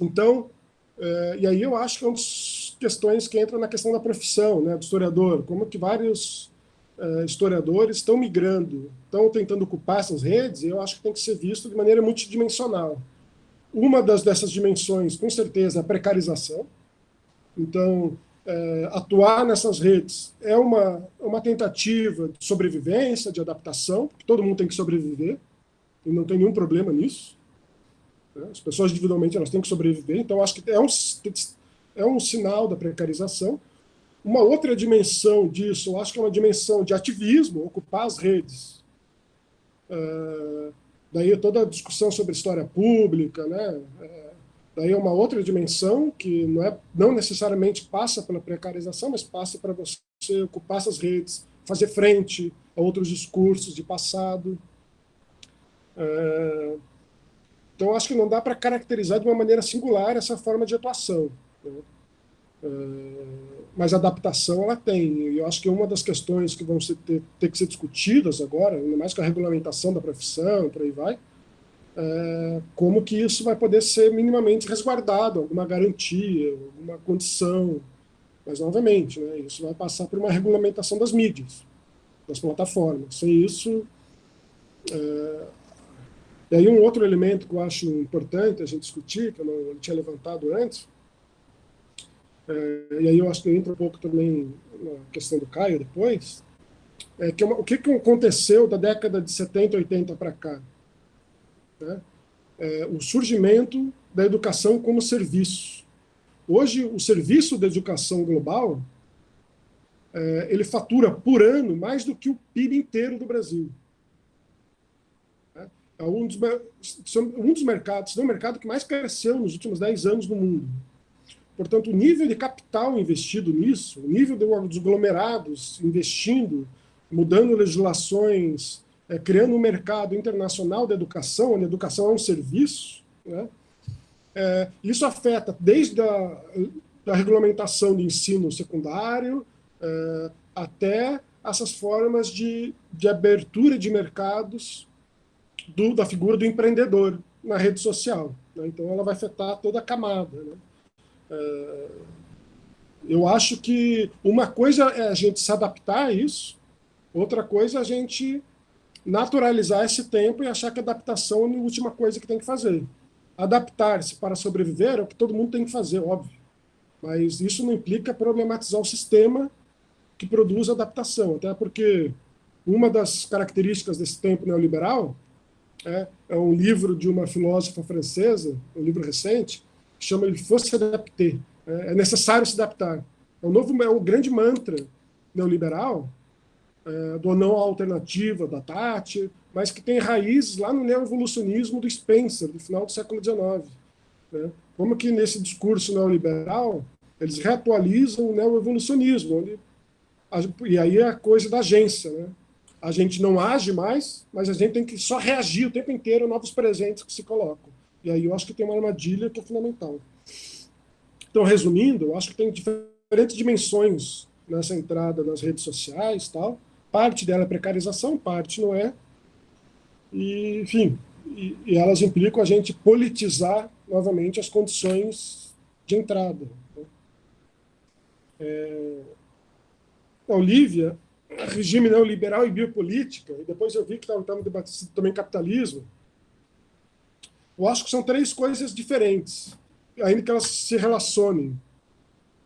então, é, e aí eu acho que é uma das questões que entra na questão da profissão, né, do historiador, como que vários uh, historiadores estão migrando, estão tentando ocupar essas redes, e eu acho que tem que ser visto de maneira multidimensional. Uma das, dessas dimensões, com certeza, é a precarização. Então, é, atuar nessas redes é uma, uma tentativa de sobrevivência, de adaptação, porque todo mundo tem que sobreviver, e não tem nenhum problema nisso. Né? As pessoas individualmente elas têm que sobreviver, então acho que é um, é um sinal da precarização. Uma outra dimensão disso, eu acho que é uma dimensão de ativismo, ocupar as redes. Uh, daí toda a discussão sobre história pública, né? Uh, daí é uma outra dimensão que não, é, não necessariamente passa pela precarização, mas passa para você ocupar essas redes, fazer frente a outros discursos de passado. Uh, então, acho que não dá para caracterizar de uma maneira singular essa forma de atuação. Né? Mas adaptação ela tem. E eu acho que uma das questões que vão ter, ter, que ser discutidas agora, ainda mais com a regulamentação da profissão, por aí vai, é como que isso vai poder ser minimamente resguardado, alguma garantia, alguma condição. Mas, novamente, né, isso vai passar por uma regulamentação das mídias, das plataformas. Sem isso... É... E aí um outro elemento que eu acho importante a gente discutir, que eu não tinha levantado antes, e aí eu acho que entra um pouco também na questão do Caio depois, é que uma, o que, que aconteceu da década de 70, 80 para cá? Né? É, o surgimento da educação como serviço. Hoje, o serviço da educação global, é, ele fatura por ano mais do que o PIB inteiro do Brasil. É um dos, um dos mercados, é o mercado que mais cresceu nos últimos 10 anos no mundo. Portanto, o nível de capital investido nisso, o nível dos aglomerados investindo, mudando legislações, é, criando um mercado internacional da educação, onde a educação é um serviço, né? é, isso afeta desde a da regulamentação de ensino secundário é, até essas formas de, de abertura de mercados do, da figura do empreendedor na rede social. Né? Então, ela vai afetar toda a camada. Né? É, eu acho que uma coisa é a gente se adaptar a isso, outra coisa é a gente naturalizar esse tempo e achar que adaptação é a última coisa que tem que fazer. adaptar-se para sobreviver é o que todo mundo tem que fazer, óbvio. Mas isso não implica problematizar o sistema que produz adaptação, até porque uma das características desse tempo neoliberal é, é um livro de uma filósofa francesa, um livro recente, que chama Il faut s'adapter, é, é necessário se adaptar. É um novo, é um grande mantra neoliberal, é, do não alternativa da Tati, mas que tem raízes lá no neoevolucionismo do Spencer, do final do século XIX. Né? Como que nesse discurso neoliberal eles reatualizam o neoevolucionismo, onde, e aí é a coisa da agência. Né? A gente não age mais, mas a gente tem que só reagir o tempo inteiro a novos presentes que se colocam. E aí eu acho que tem uma armadilha que é fundamental. Então, resumindo, eu acho que tem diferentes dimensões nessa entrada nas redes sociais tal. Parte dela é precarização, parte não é. E, enfim, e, e elas implicam a gente politizar novamente as condições de entrada. Né? É, a Olivia, regime neoliberal e biopolítica, e depois eu vi que estava debatendo também capitalismo, eu acho que são três coisas diferentes, ainda que elas se relacionem.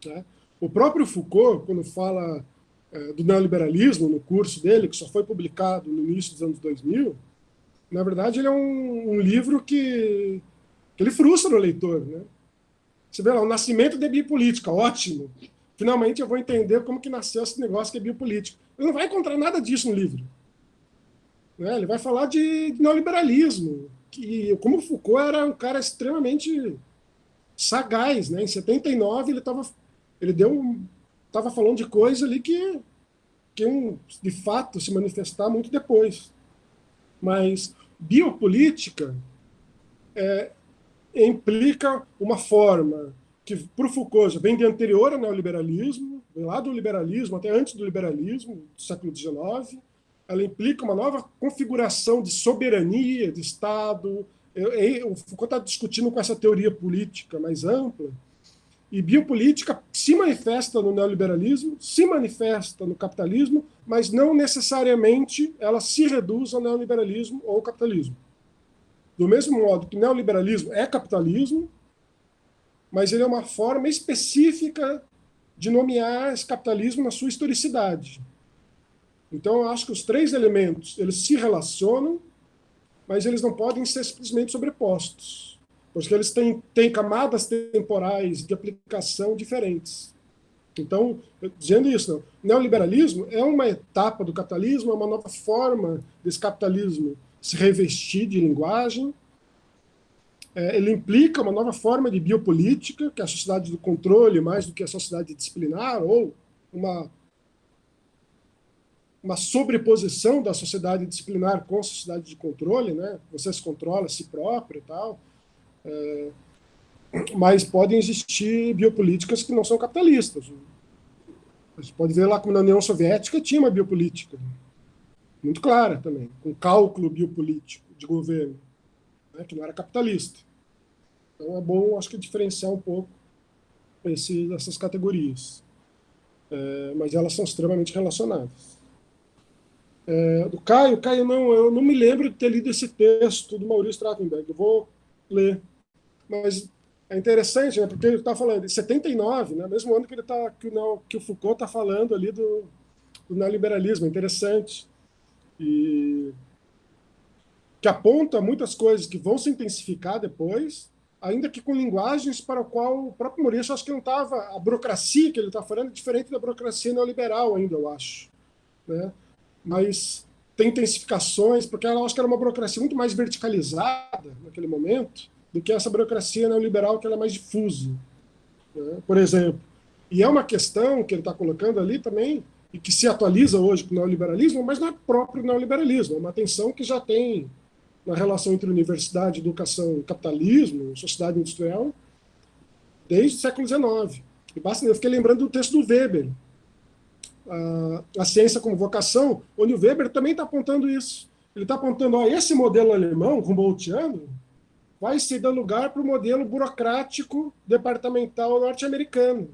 Né? O próprio Foucault, quando fala é, do neoliberalismo no curso dele, que só foi publicado no início dos anos 2000, na verdade ele é um, um livro que, que, ele frustra o leitor. Né? Você vê lá, o nascimento da biopolítica, ótimo. Finalmente eu vou entender como que nasceu esse negócio que é biopolítica. Ele não vai encontrar nada disso no livro. Né? Ele vai falar de neoliberalismo, que como Foucault era um cara extremamente sagaz, né? Em 79 ele estava ele deu estava falando de coisa ali que que um, de fato se manifestar muito depois. Mas biopolítica é, implica uma forma que para o Foucault já vem de anterior ao neoliberalismo, vem lá do liberalismo até antes do liberalismo do século XIX. Ela implica uma nova configuração de soberania de Estado. Eu, eu, o Foucault está discutindo com essa teoria política mais ampla e biopolítica se manifesta no neoliberalismo, se manifesta no capitalismo, mas não necessariamente ela se reduz ao neoliberalismo ou ao capitalismo. Do mesmo modo que neoliberalismo é capitalismo, mas ele é uma forma específica de nomear esse capitalismo na sua historicidade. Então, eu acho que os três elementos eles se relacionam, mas eles não podem ser simplesmente sobrepostos porque eles têm, têm camadas temporais de aplicação diferentes. Então, dizendo isso, não, neoliberalismo é uma etapa do capitalismo, é uma nova forma desse capitalismo se revestir de linguagem. É, ele implica uma nova forma de biopolítica, que é a sociedade do controle mais do que a sociedade disciplinar, ou uma, uma sobreposição da sociedade disciplinar com a sociedade de controle, né? você se controla a si próprio e tal. É, mas podem existir biopolíticas que não são capitalistas. A gente pode ver lá como na União Soviética tinha uma biopolítica muito clara também, com cálculo biopolítico de governo, né, que não era capitalista. Então é bom, acho que, diferenciar um pouco esse, essas categorias. É, mas elas são extremamente relacionadas. É, do Caio, Caio, não, eu não me lembro de ter lido esse texto do Maurício Trachtenberg. Eu vou ler mas é interessante, né, porque ele está falando, em 79, né, mesmo ano que, ele tá, que, o, que o Foucault está falando ali do, do neoliberalismo, é interessante. E que aponta muitas coisas que vão se intensificar depois, ainda que com linguagens para o qual o próprio Maurício acho que não estava, a burocracia que ele está falando é diferente da burocracia neoliberal ainda, eu acho. Né? Mas tem intensificações, porque eu acho que era uma burocracia muito mais verticalizada naquele momento, do que essa burocracia neoliberal que é mais difusa, né? por exemplo. E é uma questão que ele está colocando ali também, e que se atualiza hoje com o neoliberalismo, mas não é próprio neoliberalismo, é uma tensão que já tem na relação entre universidade, educação, capitalismo, sociedade industrial, desde o século XIX. E basta, eu fiquei lembrando do texto do Weber, a, a ciência como vocação, onde o Weber também está apontando isso. Ele está apontando, ó, esse modelo alemão, Humboldtiano, vai se dar lugar para o modelo burocrático departamental norte-americano,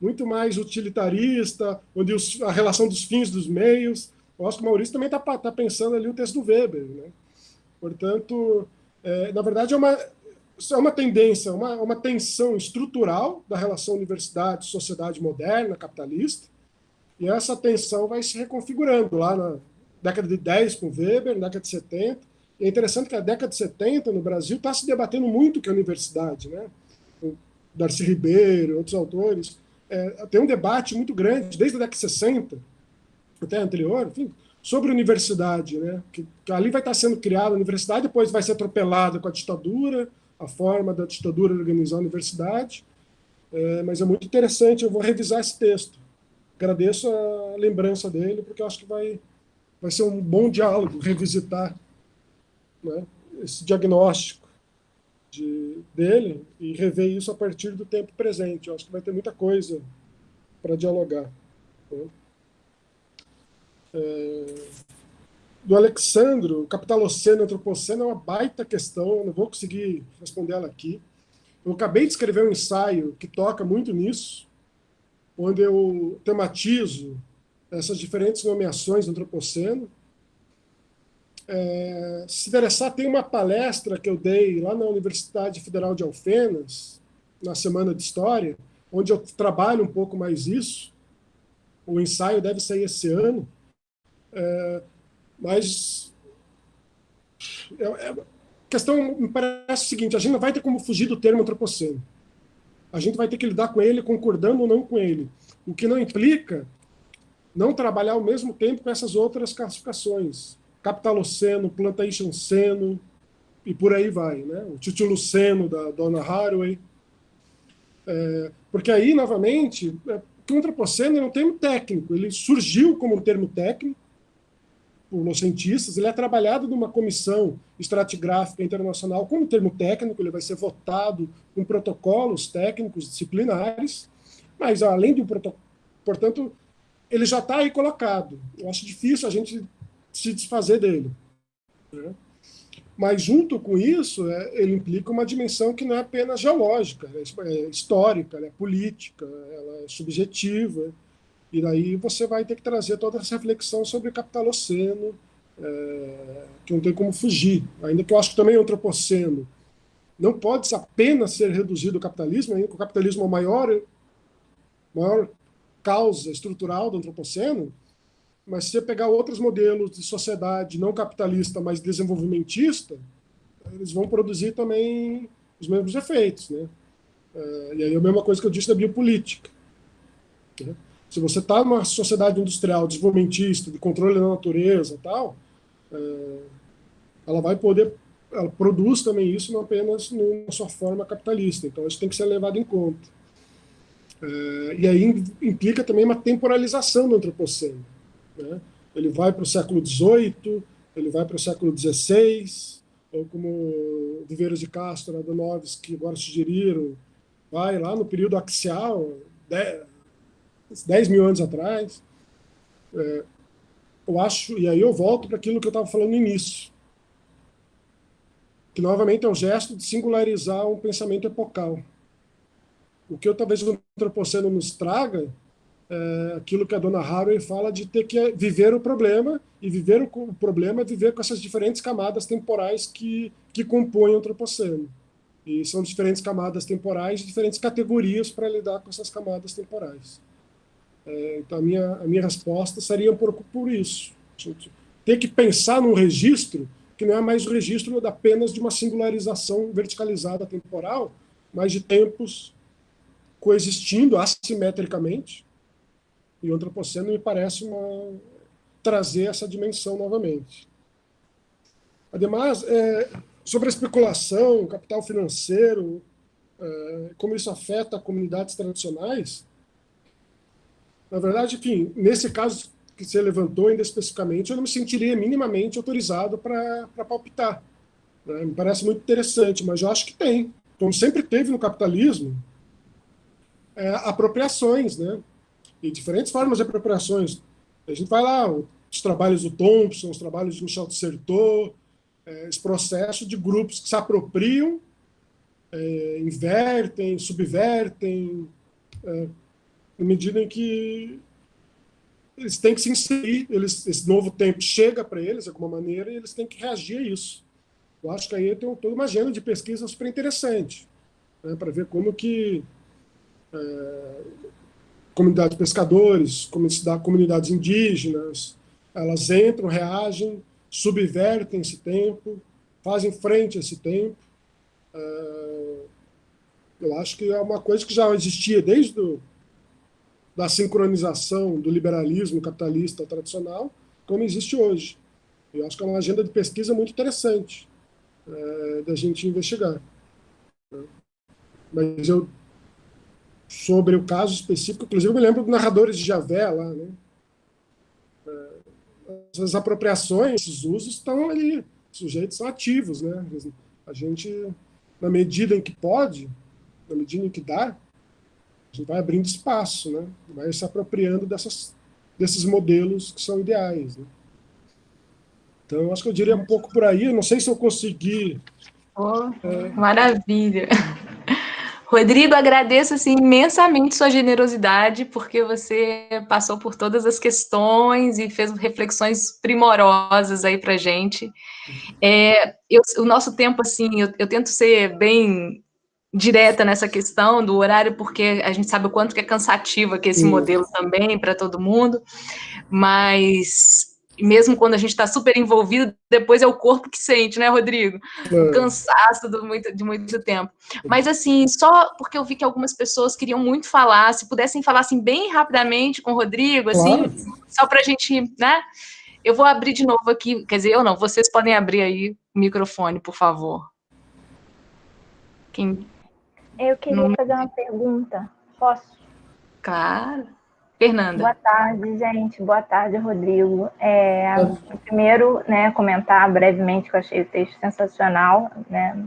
muito mais utilitarista, onde os, a relação dos fins dos meios. Eu acho que o Maurício também está tá pensando ali o texto do Weber. Né? Portanto, é, na verdade, é uma, é uma tendência, uma, uma tensão estrutural da relação universidade-sociedade moderna, capitalista, e essa tensão vai se reconfigurando lá na década de 10 com Weber, na década de 70. E é interessante que a década de 70 no Brasil está se debatendo muito que a universidade, né? O Darcy Ribeiro, outros autores, é, tem um debate muito grande desde a década de 60 até anterior, enfim, sobre universidade, né? Que, que ali vai estar sendo criada a universidade, depois vai ser atropelada com a ditadura, a forma da ditadura organizar a universidade. É, mas é muito interessante, eu vou revisar esse texto. Agradeço a lembrança dele, porque eu acho que vai, vai ser um bom diálogo revisitar né, esse diagnóstico de, dele e rever isso a partir do tempo presente. Eu acho que vai ter muita coisa para dialogar. Né? É, do Alexandro, Capitaloceno Antropoceno é uma baita questão, não vou conseguir responder ela aqui. Eu acabei de escrever um ensaio que toca muito nisso, onde eu tematizo essas diferentes nomeações do Antropoceno. É, se interessar, tem uma palestra que eu dei lá na Universidade Federal de Alfenas, na Semana de História, onde eu trabalho um pouco mais isso. O ensaio deve sair esse ano. É, mas é, é, a questão me parece o seguinte, a gente não vai ter como fugir do termo antropoceno. A gente vai ter que lidar com ele concordando ou não com ele. O que não implica não trabalhar ao mesmo tempo com essas outras classificações. Capitaloceno, Plantationceno, e por aí vai. Né? O Tituluceno, da Donna Haraway. É, porque aí, novamente, é, o antropoceno é um termo técnico. Ele surgiu como um termo técnico, por cientistas, ele é trabalhado numa comissão estratigráfica internacional como termo técnico, ele vai ser votado com protocolos técnicos disciplinares, mas além do protocolo, portanto, ele já está aí colocado. Eu acho difícil a gente se desfazer dele. Né? Mas junto com isso, é, ele implica uma dimensão que não é apenas geológica, é, é histórica, é política, ela é subjetiva, e daí você vai ter que trazer toda essa reflexão sobre o capitaloceno, é, que não tem como fugir. Ainda que eu acho que também o antropoceno não pode apenas ser reduzido ao capitalismo, ainda que o capitalismo é a maior, maior causa estrutural do antropoceno, mas se você pegar outros modelos de sociedade não capitalista, mas desenvolvimentista, eles vão produzir também os mesmos efeitos. Né? É, e aí é a mesma coisa que eu disse da biopolítica. Né? Se você está numa sociedade industrial desenvolvimentista, de controle da natureza e tal, é, ela vai poder, ela produz também isso não apenas na sua forma capitalista, então isso tem que ser levado em conta. É, e aí implica também uma temporalização do antropoceno. Né? Ele vai para o século XVIII, ele vai para o século XVI, ou como Viveiros de Castro, Adonoves, que agora sugeriram, vai lá no período axial, 10 mil anos atrás. É, eu acho, e aí eu volto para aquilo que eu estava falando no início, que novamente é um gesto de singularizar um pensamento epocal. O que eu talvez o antropoceno nos traga é aquilo que a dona Haraway fala de ter que viver o problema, e viver o problema é viver com essas diferentes camadas temporais que, que compõem o antropoceno. E são diferentes camadas temporais, diferentes categorias para lidar com essas camadas temporais. É, então, a minha, a minha resposta seria pouco por isso. Ter que pensar num registro que não é mais o registro apenas de uma singularização verticalizada temporal, mas de tempos coexistindo assimetricamente. E o antropoceno me parece uma, trazer essa dimensão novamente. Ademais, é, sobre a especulação, capital financeiro, é, como isso afeta comunidades tradicionais, na verdade, enfim, nesse caso que você levantou ainda especificamente, eu não me sentiria minimamente autorizado para palpitar. Né? Me parece muito interessante, mas eu acho que tem. Como sempre teve no capitalismo, é, apropriações, né? E diferentes formas de apropriações. A gente vai lá, os trabalhos do Thompson, os trabalhos de Michel Dissertot, é, esse processo de grupos que se apropriam, é, invertem, subvertem, é, na medida em que eles têm que se inserir, eles, esse novo tempo chega para eles de alguma maneira e eles têm que reagir a isso. Eu acho que aí tem toda uma agenda de pesquisa super interessante, né, para ver como que é, comunidades de pescadores, comunidades indígenas, elas entram, reagem, subvertem esse tempo, fazem frente a esse tempo. É, eu acho que é uma coisa que já existia desde do, da sincronização do liberalismo capitalista tradicional, como existe hoje. Eu acho que é uma agenda de pesquisa muito interessante é, da gente investigar. Mas eu, sobre o caso específico, inclusive eu me lembro dos narradores de Javé lá, né? É, as apropriações, esses usos estão ali, os sujeitos são ativos, né? A gente, na medida em que pode, na medida em que dá, a gente vai abrindo espaço, né? vai se apropriando dessas, desses modelos que são ideais. Né? Então, acho que eu diria um pouco por aí, não sei se eu consegui... Oh, é... Maravilha! Rodrigo, agradeço assim, imensamente sua generosidade, porque você passou por todas as questões e fez reflexões primorosas aí para gente. É, eu, o nosso tempo, assim, eu, eu tento ser bem direta nessa questão do horário, porque a gente sabe o quanto que é cansativo aqui esse modelo também para todo mundo, mas mesmo quando a gente está super envolvido, depois é o corpo que sente, né, Rodrigo? É. Cansaço do muito, de muito tempo. Mas, assim, só porque eu vi que algumas pessoas queriam muito falar, se pudessem falar, assim, bem rapidamente com o Rodrigo, assim, claro. só para a gente, né? Eu vou abrir de novo aqui, quer dizer, eu não, vocês podem abrir aí o microfone, por favor. Quem eu queria fazer uma pergunta. Posso? Claro. Fernanda. Boa tarde, gente. Boa tarde, Rodrigo. É, primeiro, né, comentar brevemente que eu achei o texto sensacional, né,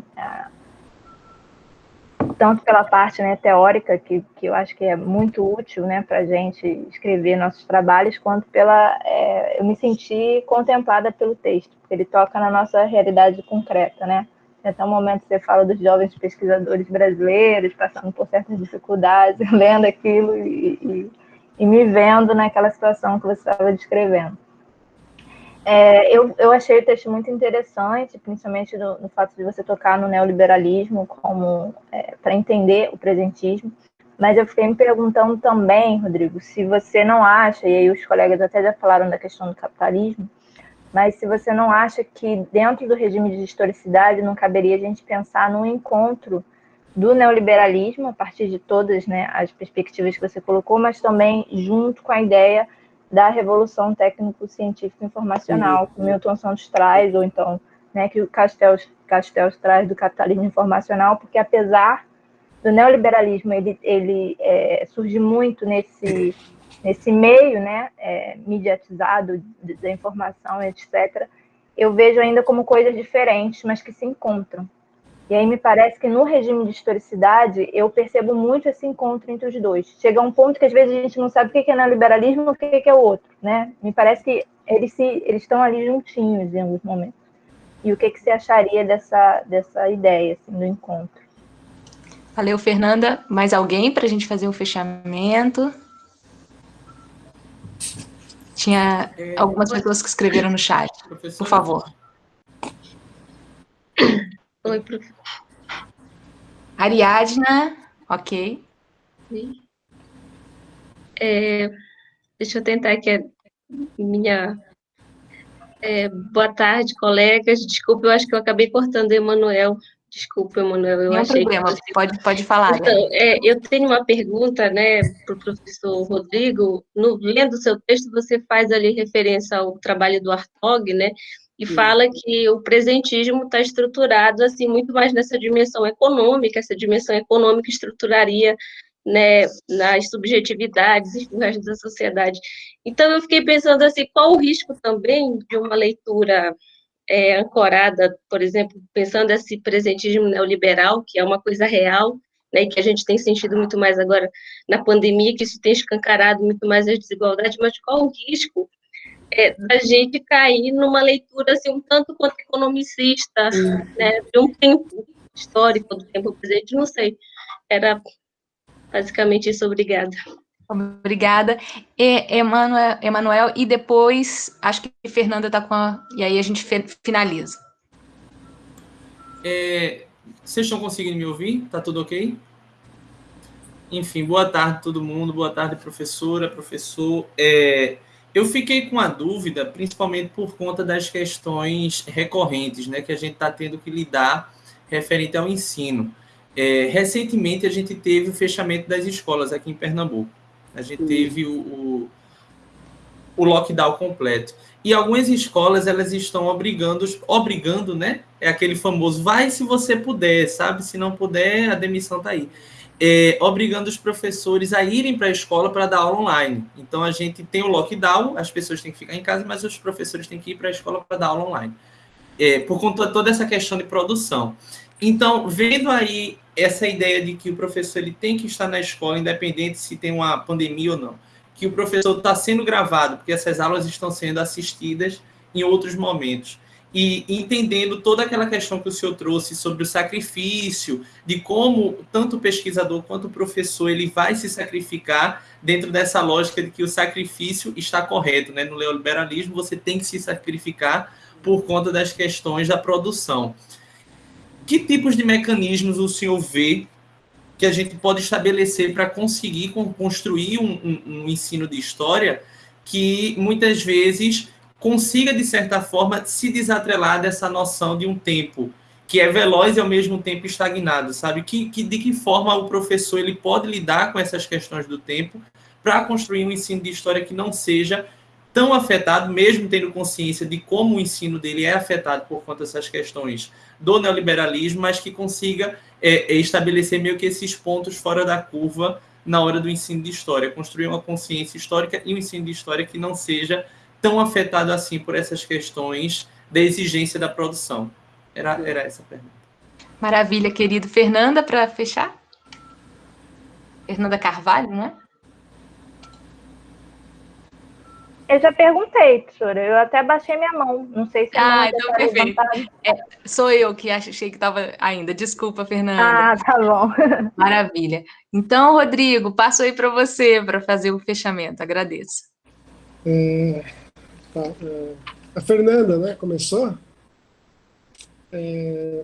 tanto pela parte né, teórica, que, que eu acho que é muito útil né, para a gente escrever nossos trabalhos, quanto pela. É, eu me senti contemplada pelo texto, porque ele toca na nossa realidade concreta, né? Até o momento você fala dos jovens pesquisadores brasileiros passando por certas dificuldades, lendo aquilo e, e, e me vendo naquela situação que você estava descrevendo. É, eu, eu achei o texto muito interessante, principalmente no, no fato de você tocar no neoliberalismo como é, para entender o presentismo. Mas eu fiquei me perguntando também, Rodrigo, se você não acha, e aí os colegas até já falaram da questão do capitalismo, mas se você não acha que dentro do regime de historicidade não caberia a gente pensar num encontro do neoliberalismo, a partir de todas né, as perspectivas que você colocou, mas também junto com a ideia da revolução técnico-científica informacional, que Milton Santos traz, ou então né, que o Castells, Castells traz do capitalismo informacional, porque apesar do neoliberalismo ele, ele é, surge muito nesse nesse meio né, é, mediatizado da informação, etc., eu vejo ainda como coisas diferentes, mas que se encontram. E aí me parece que no regime de historicidade eu percebo muito esse encontro entre os dois. Chega um ponto que às vezes a gente não sabe o que é neoliberalismo e o que é o outro, né? Me parece que eles, se, eles estão ali juntinhos em alguns momentos. E o que, que você acharia dessa, dessa ideia assim, do encontro? Valeu, Fernanda. Mais alguém para a gente fazer um fechamento? Tinha é, algumas pessoas que escreveram no chat. Por favor. Oi, professor. Ariadna, ok. É, deixa eu tentar aqui minha... É, boa tarde, colegas. Desculpa, eu acho que eu acabei cortando o Emanuel. Desculpa, Emanuel, eu Não achei problema, você... pode, pode falar. Então, né? é, eu tenho uma pergunta, né, para o professor Rodrigo. No, lendo o seu texto, você faz ali referência ao trabalho do Artog, né, e Sim. fala que o presentismo está estruturado, assim, muito mais nessa dimensão econômica, essa dimensão econômica estruturaria né, nas subjetividades e da sociedade. Então, eu fiquei pensando assim, qual o risco também de uma leitura é, ancorada, por exemplo, pensando esse presentismo neoliberal, que é uma coisa real, né, que a gente tem sentido muito mais agora na pandemia, que isso tem escancarado muito mais as desigualdades, mas qual o risco é, da gente cair numa leitura assim, um tanto quanto economicista, né, de um tempo histórico, do tempo presente, não sei. Era basicamente isso, obrigada. Obrigada. E, Emanuel, Emanuel, e depois, acho que Fernanda está com a... E aí a gente finaliza. É, vocês estão conseguindo me ouvir? Tá tudo ok? Enfim, boa tarde todo mundo, boa tarde professora, professor. É, eu fiquei com a dúvida, principalmente por conta das questões recorrentes, né, que a gente está tendo que lidar referente ao ensino. É, recentemente a gente teve o fechamento das escolas aqui em Pernambuco. A gente teve o, o, o lockdown completo. E algumas escolas elas estão obrigando, obrigando, né? É aquele famoso vai se você puder, sabe? Se não puder, a demissão tá aí é, obrigando os professores a irem para a escola para dar aula online. Então, a gente tem o lockdown, as pessoas têm que ficar em casa, mas os professores têm que ir para a escola para dar aula online. É, por conta de toda essa questão de produção. Então, vendo aí essa ideia de que o professor ele tem que estar na escola, independente se tem uma pandemia ou não, que o professor está sendo gravado, porque essas aulas estão sendo assistidas em outros momentos e entendendo toda aquela questão que o senhor trouxe sobre o sacrifício, de como tanto o pesquisador quanto o professor ele vai se sacrificar dentro dessa lógica de que o sacrifício está correto, né? No neoliberalismo você tem que se sacrificar por conta das questões da produção. Que tipos de mecanismos o senhor vê que a gente pode estabelecer para conseguir construir um, um, um ensino de história que muitas vezes consiga, de certa forma, se desatrelar dessa noção de um tempo que é veloz e ao mesmo tempo estagnado, sabe? Que, que, de que forma o professor ele pode lidar com essas questões do tempo para construir um ensino de história que não seja tão afetado, mesmo tendo consciência de como o ensino dele é afetado por conta dessas questões do neoliberalismo, mas que consiga é, é estabelecer meio que esses pontos fora da curva na hora do ensino de história, construir uma consciência histórica e um ensino de história que não seja tão afetado assim por essas questões da exigência da produção? Era, era essa a pergunta. Maravilha, querido. Fernanda, para fechar? Fernanda Carvalho, né? Eu já perguntei, professora. Eu até baixei minha mão. Não sei se Ah, então tá perfeito. É, sou eu que achei que estava ainda. Desculpa, Fernanda. Ah, tá bom. Maravilha. Então, Rodrigo, passo aí para você para fazer o fechamento. Agradeço. É, Tá, é, a Fernanda né, começou. É,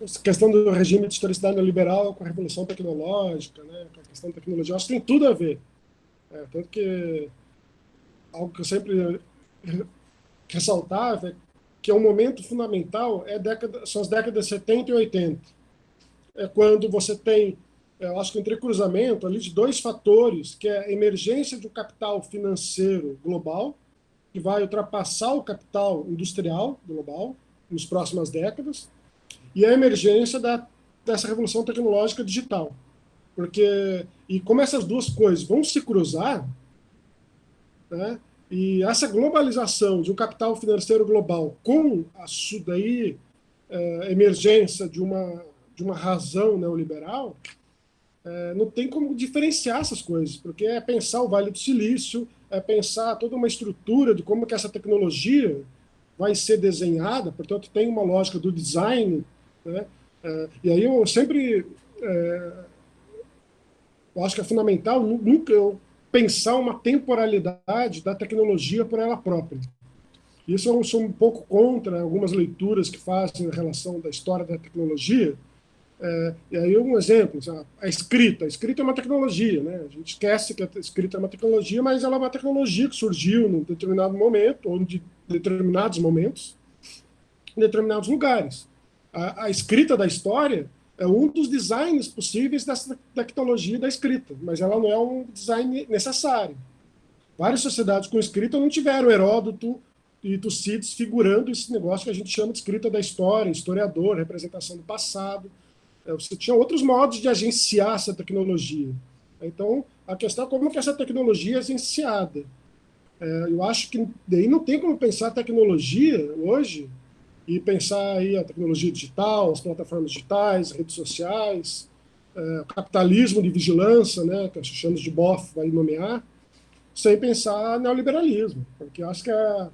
essa questão do regime de historicidade neoliberal com a revolução tecnológica, né, com a questão da tecnologia, acho que tem tudo a ver. É, tanto que algo que eu sempre ressaltava é que é um momento fundamental é década, são as décadas 70 e 80. É quando você tem, eu acho que um entrecruzamento ali de dois fatores, que é a emergência de um capital financeiro global, que vai ultrapassar o capital industrial global nas próximas décadas, e a emergência da, dessa revolução tecnológica digital. Porque, e como essas duas coisas vão se cruzar, né, e essa globalização de um capital financeiro global com a daí, é, emergência de uma, de uma razão neoliberal, é, não tem como diferenciar essas coisas, porque é pensar o Vale do Silício, é pensar toda uma estrutura de como que essa tecnologia vai ser desenhada, portanto, tem uma lógica do design, né? É, e aí eu sempre eu acho que é fundamental nunca eu pensar uma temporalidade da tecnologia por ela própria. Isso eu sou um pouco contra algumas leituras que fazem em relação da história da tecnologia, é, e aí um exemplo, a escrita. A escrita é uma tecnologia, né? A gente esquece que a escrita é uma tecnologia, mas ela é uma tecnologia que surgiu num determinado momento, ou de determinados momentos, em determinados lugares. A, a escrita da história é um dos designs possíveis dessa tecnologia da escrita, mas ela não é um design necessário. Várias sociedades com escrita não tiveram Heródoto e Tucídides figurando esse negócio que a gente chama de escrita da história, historiador, representação do passado. É, você tinha outros modos de agenciar essa tecnologia. Então, a questão é como que essa tecnologia é agenciada. É, eu acho que daí não tem como pensar tecnologia hoje e pensar aí a tecnologia digital, as plataformas digitais, redes sociais, é, capitalismo de vigilância, né, que a chamamos de BOF vai nomear, sem pensar neoliberalismo, porque acho que a,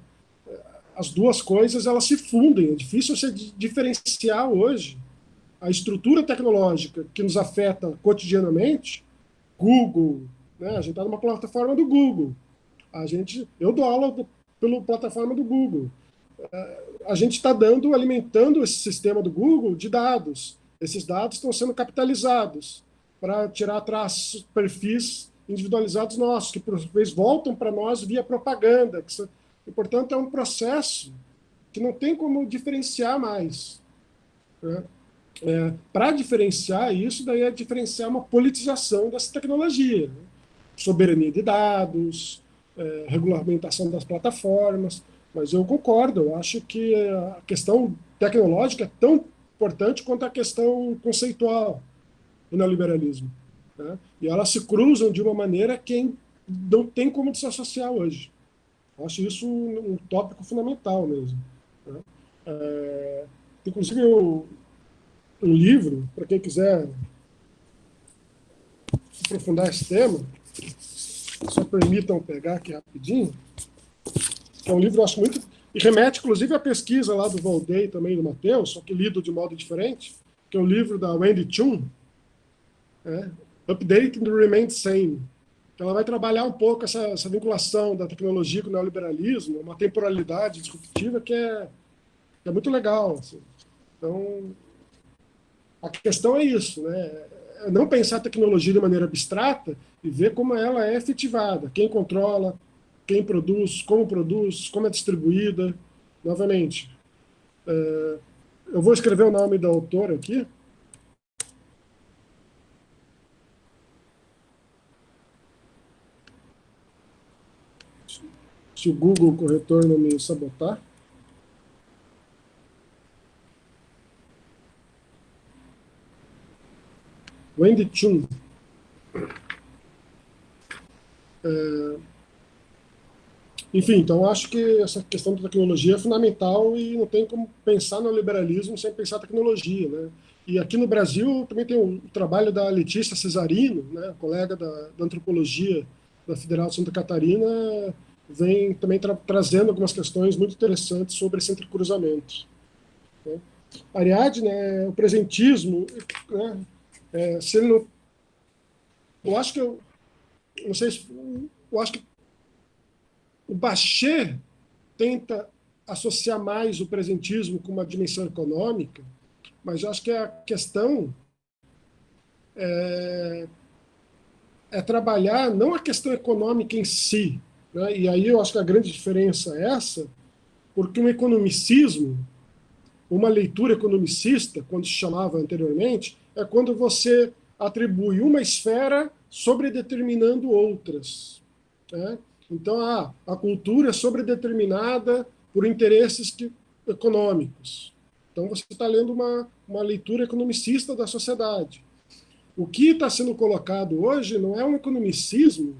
as duas coisas elas se fundem. É difícil você diferenciar hoje a estrutura tecnológica que nos afeta cotidianamente, Google, né? a gente está numa plataforma do Google. A gente, eu dou aula do, pela plataforma do Google. A gente está dando, alimentando esse sistema do Google de dados. Esses dados estão sendo capitalizados para tirar traços, perfis individualizados nossos, que por vezes voltam para nós via propaganda. Que, e, portanto, é um processo que não tem como diferenciar mais. Né? É, para diferenciar isso, daí é diferenciar uma politização dessa tecnologia. Né? Soberania de dados, é, regulamentação das plataformas. Mas eu concordo, eu acho que a questão tecnológica é tão importante quanto a questão conceitual do neoliberalismo. Né? E elas se cruzam de uma maneira que não tem como se associar hoje. Eu acho isso um, tópico fundamental mesmo. Né? É, inclusive, eu, um livro, para quem quiser aprofundar esse tema, só permitam pegar aqui rapidinho, é um livro, eu acho muito... E remete, inclusive, à pesquisa lá do Valday também, do Matheus, só que lido de modo diferente, que é o livro da Wendy Chun, é, Updating the Remain Same. Ela vai trabalhar um pouco essa, essa, vinculação da tecnologia com o neoliberalismo, uma temporalidade disruptiva que é, que é muito legal. Assim. Então, a questão é isso, né? É não pensar a tecnologia de maneira abstrata e ver como ela é efetivada, quem controla, quem produz, como produz, como é distribuída. Novamente, é, eu vou escrever o nome da autora aqui. Se o Google corretor não me sabotar. Wendy Chun. É, enfim, então acho que essa questão da tecnologia é fundamental e não tem como pensar no liberalismo sem pensar tecnologia, né? E aqui no Brasil também tem o, trabalho da Letícia Cesarino, né, colega da, da antropologia da Federal de Santa Catarina, vem também tra trazendo algumas questões muito interessantes sobre esse entrecruzamento. Né? Ariadne, né, o presentismo, né, é, se ele não... Eu acho que eu... Não sei se... Eu acho que o Bachet tenta associar mais o presentismo com uma dimensão econômica, mas eu acho que a questão é, é trabalhar não a questão econômica em si, né? e aí eu acho que a grande diferença é essa, porque um economicismo, uma leitura economicista, quando se chamava anteriormente, é quando você atribui uma esfera sobredeterminando outras. Né? Então, a, a cultura é sobredeterminada por interesses que, econômicos. Então, você está lendo uma, uma leitura economicista da sociedade. O que está sendo colocado hoje não é um economicismo,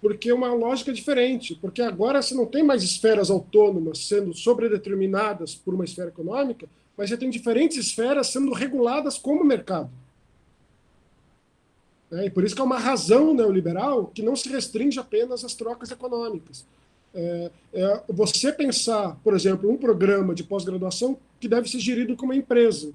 porque é uma lógica diferente, porque agora você não tem mais esferas autônomas sendo sobredeterminadas por uma esfera econômica, mas você tem diferentes esferas sendo reguladas como mercado. É, e por isso que é uma razão neoliberal que não se restringe apenas às trocas econômicas. É, é você pensar, por exemplo, um programa de pós-graduação que deve ser gerido como uma empresa.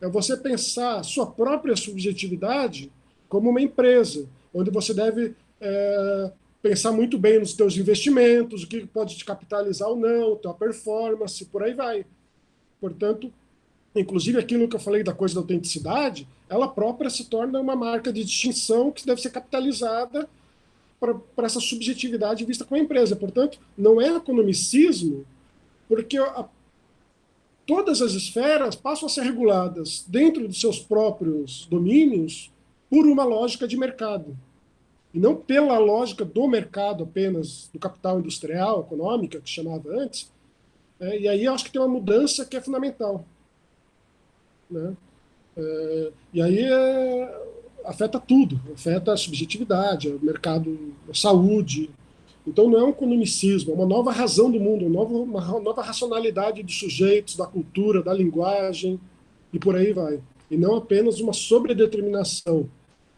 É você pensar sua própria subjetividade como uma empresa, onde você deve é, pensar muito bem nos seus investimentos, o que pode te capitalizar ou não, tua performance, por aí vai. Portanto, inclusive aquilo que eu falei da coisa da autenticidade, ela própria se torna uma marca de distinção que deve ser capitalizada para essa subjetividade vista como empresa. Portanto, não é economicismo, porque a, todas as esferas passam a ser reguladas dentro dos seus próprios domínios por uma lógica de mercado. E não pela lógica do mercado apenas, do capital industrial, econômica, que chamava antes. É, e aí acho que tem uma mudança que é fundamental. Né? É, e aí é, afeta tudo, afeta a subjetividade, o mercado, a saúde. Então não é um economicismo, é uma nova razão do mundo, uma nova, racionalidade dos sujeitos, da cultura, da linguagem, e por aí vai. E não apenas uma sobredeterminação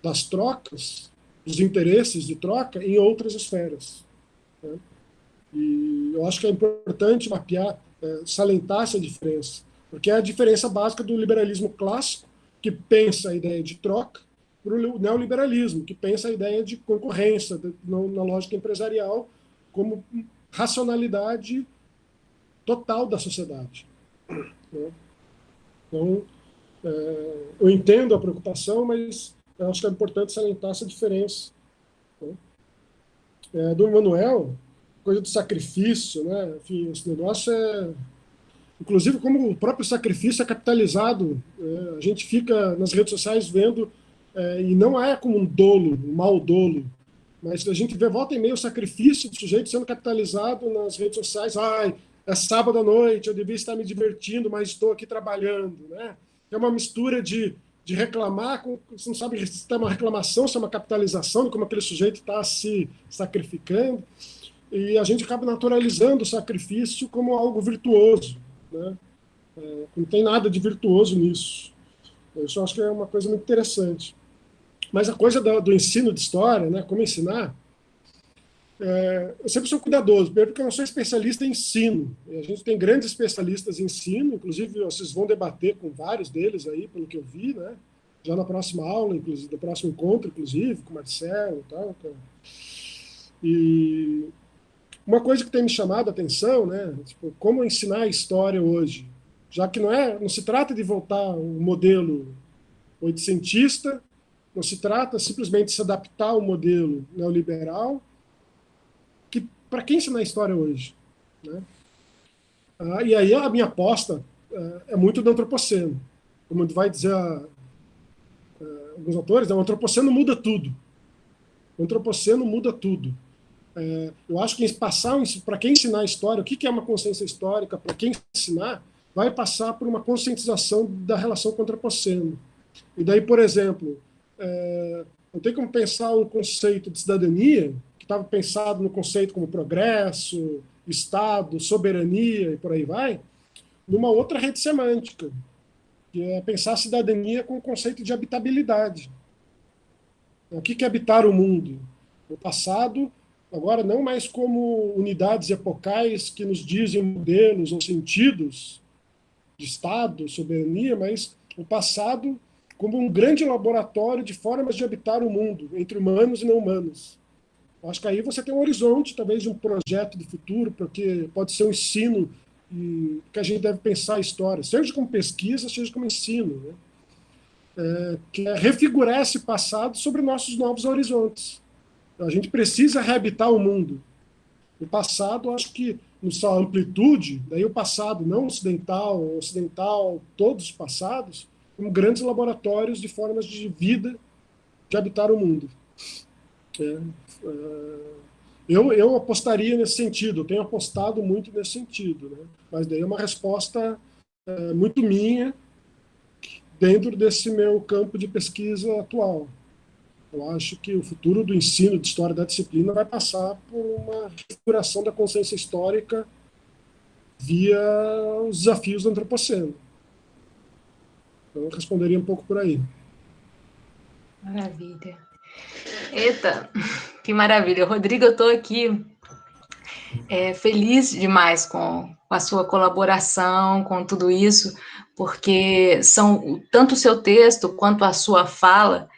das trocas, dos interesses de troca em outras esferas. Né? E eu acho que é importante mapear, é, salientar essa diferença. Porque é a diferença básica do liberalismo clássico, que pensa a ideia de troca, para o neoliberalismo, que pensa a ideia de concorrência, na lógica empresarial, como racionalidade total da sociedade. Né? Então, é, eu entendo a preocupação, mas acho que é importante salientar essa diferença. Né? É, do Emmanuel, coisa do sacrifício, né? Enfim, esse negócio é... Inclusive, como o próprio sacrifício é capitalizado, é, a gente fica nas redes sociais vendo, é, e não é como um dolo, um mau dolo, mas a gente vê volta e meia o sacrifício do sujeito sendo capitalizado nas redes sociais. Ai, é sábado à noite, eu devia estar me divertindo, mas estou aqui trabalhando, né? É uma mistura de, de reclamar, com, você não sabe se é uma reclamação, se é uma capitalização como aquele sujeito está se sacrificando, e a gente acaba naturalizando o sacrifício como algo virtuoso, né? É, não tem nada de virtuoso nisso. Isso eu acho que é uma coisa muito interessante. Mas a coisa do, do ensino de história, né, como ensinar, é, eu sempre sou cuidadoso, primeiro porque eu não sou especialista em ensino. A gente tem grandes especialistas em ensino, inclusive vocês vão debater com vários deles aí, pelo que eu vi, né? Já na próxima aula, inclusive, no próximo encontro, inclusive, com o Marcelo e tal. Então. E uma coisa que tem me chamado a atenção, né? Tipo, como ensinar a história hoje, já que não é, não se trata de voltar um modelo oitocentista, não se trata simplesmente de se adaptar ao modelo neoliberal, para quem ensinar história hoje? Né? Ah, e aí a minha aposta é, é muito do antropoceno. Como vai dizer a, a, alguns autores, né, o antropoceno muda tudo. O antropoceno muda tudo. É, eu acho que passar para quem ensinar história, o que, que é uma consciência histórica, para quem ensinar, vai passar por uma conscientização da relação com o antropoceno. E daí, por exemplo, é, não tem como pensar um conceito de cidadania estava pensado no conceito como progresso, Estado, soberania e por aí vai, numa outra rede semântica, que é pensar a cidadania com o conceito de habitabilidade. O que é habitar o mundo? O passado, agora não mais como unidades epocais que nos dizem modelos ou sentidos de Estado, soberania, mas o passado como um grande laboratório de formas de habitar o mundo, entre humanos e não humanos. Acho que aí você tem um horizonte, talvez, de um projeto de futuro, porque pode ser um ensino que a gente deve pensar a história, seja como pesquisa, seja como ensino, né? é, que é refigurar esse passado sobre nossos novos horizontes. A gente precisa reabitar o mundo. O passado, acho que, em sua amplitude, daí o passado não ocidental, ocidental, todos os passados, como grandes laboratórios de formas de vida de habitar o mundo. É, é, eu, eu apostaria nesse sentido, eu tenho apostado muito nesse sentido, né? mas daí é uma resposta é, muito minha dentro desse meu campo de pesquisa atual. Eu acho que o futuro do ensino de história da disciplina vai passar por uma refiguração da consciência histórica via os desafios do antropoceno. Então, eu responderia um pouco por aí. Maravilha. Eita, que maravilha. Rodrigo, eu estou aqui é, feliz demais com, com, a sua colaboração, com tudo isso, porque são tanto o seu texto quanto a sua fala,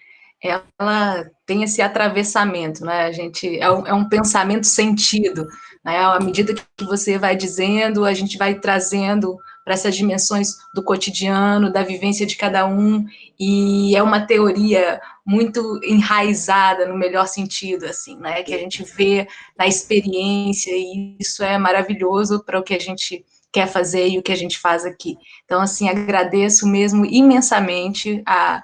ela tem esse atravessamento, né? A gente é um, é um pensamento sentido, né? À medida que você vai dizendo, a gente vai trazendo para essas dimensões do cotidiano, da vivência de cada um, e é uma teoria muito enraizada no melhor sentido, assim, né, que a gente vê na experiência, e isso é maravilhoso para o que a gente quer fazer e o que a gente faz aqui. Então, assim, agradeço mesmo imensamente a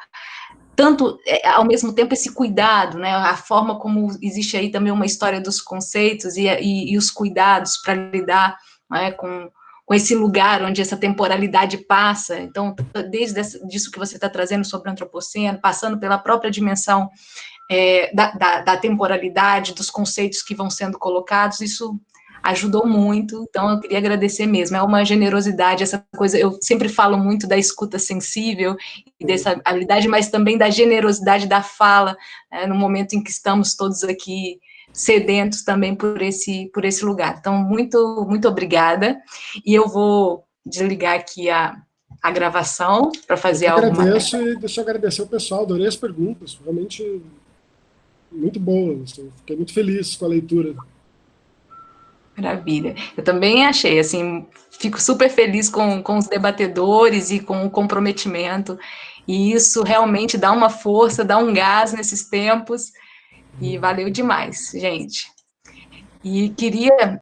tanto, é, ao mesmo tempo, esse cuidado, né, a forma como existe aí também uma história dos conceitos e, e, e os cuidados para lidar né, com, com esse lugar onde essa temporalidade passa. Então, desde isso que você está trazendo sobre o antropoceno, passando pela própria dimensão é, da, da, da, temporalidade, dos conceitos que vão sendo colocados, isso ajudou muito, então eu queria agradecer mesmo, é uma generosidade, essa coisa, eu sempre falo muito da escuta sensível, e dessa habilidade, mas também da generosidade da fala, né, no momento em que estamos todos aqui sedentos também por esse, por esse lugar. Então, muito, muito obrigada. E eu vou desligar aqui a, a gravação para fazer algo. Agradeço e deixa eu agradecer o pessoal, adorei as perguntas, realmente muito boas. Fiquei muito feliz com a leitura. Maravilha. Eu também achei, assim, fico super feliz com, com os debatedores e com o comprometimento, e isso realmente dá uma força, dá um gás nesses tempos, e valeu demais, gente. E queria